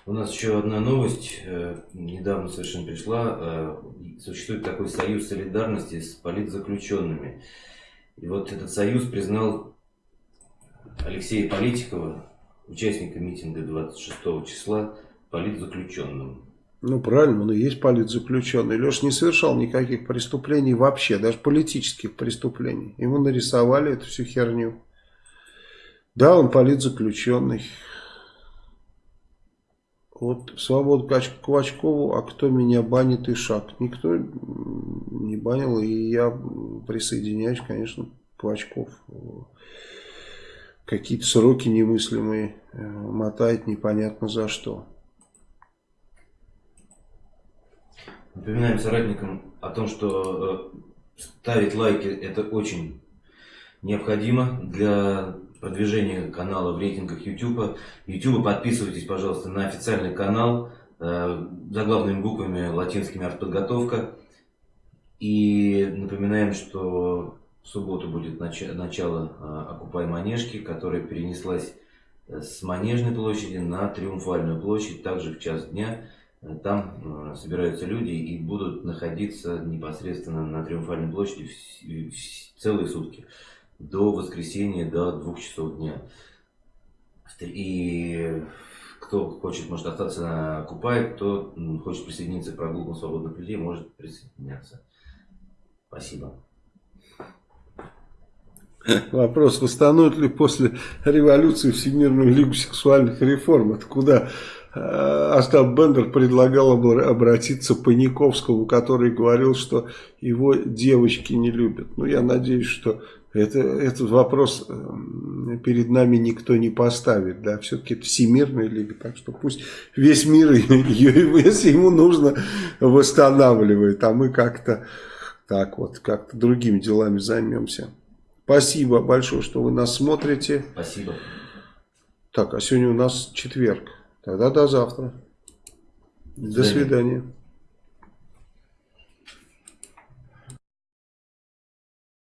У нас еще одна новость, э, недавно совершенно пришла. Э, существует такой союз солидарности с политзаключенными. И вот этот союз признал Алексея Политикова, участника митинга 26 числа, политзаключенным. Ну, правильно, он и есть политзаключенный. Леша не совершал никаких преступлений вообще, даже политических преступлений. Ему нарисовали эту всю херню. Да, он политзаключенный. Вот свобода Квачкову, а кто меня банит и шаг? Никто не банил, и я присоединяюсь, конечно, Квачков. Какие-то сроки немыслимые э, мотает непонятно за что. Напоминаем соратникам о том, что э, ставить лайки это очень необходимо для продвижения канала в рейтингах YouTube. YouTube подписывайтесь, пожалуйста, на официальный канал э, заглавными буквами латинскими артподготовка. И напоминаем, что в субботу будет нач начало э, Окупай Манежки, которая перенеслась с Манежной площади на Триумфальную площадь, также в час дня. Там э, собираются люди и будут находиться непосредственно на Триумфальной площади целые сутки. До воскресенья, до двух часов дня. И кто хочет, может остаться на Купай, кто хочет присоединиться к прогулкам свободных людей, может присоединяться. Спасибо. Вопрос, восстановят ли после революции Всемирную лигу сексуальных реформ? Это куда Э, Остап Бендер предлагал обратиться к Паниковскому, который говорил, что его девочки не любят. Ну, я надеюсь, что это, этот вопрос э, перед нами никто не поставит. Да? Все-таки это Всемирная лига, так что пусть весь мир ее, если ему нужно, восстанавливает. А мы как-то так вот, как-то другими делами займемся. Спасибо большое, что вы нас смотрите. Спасибо. Так, а сегодня у нас четверг. Тогда до завтра. До свидания.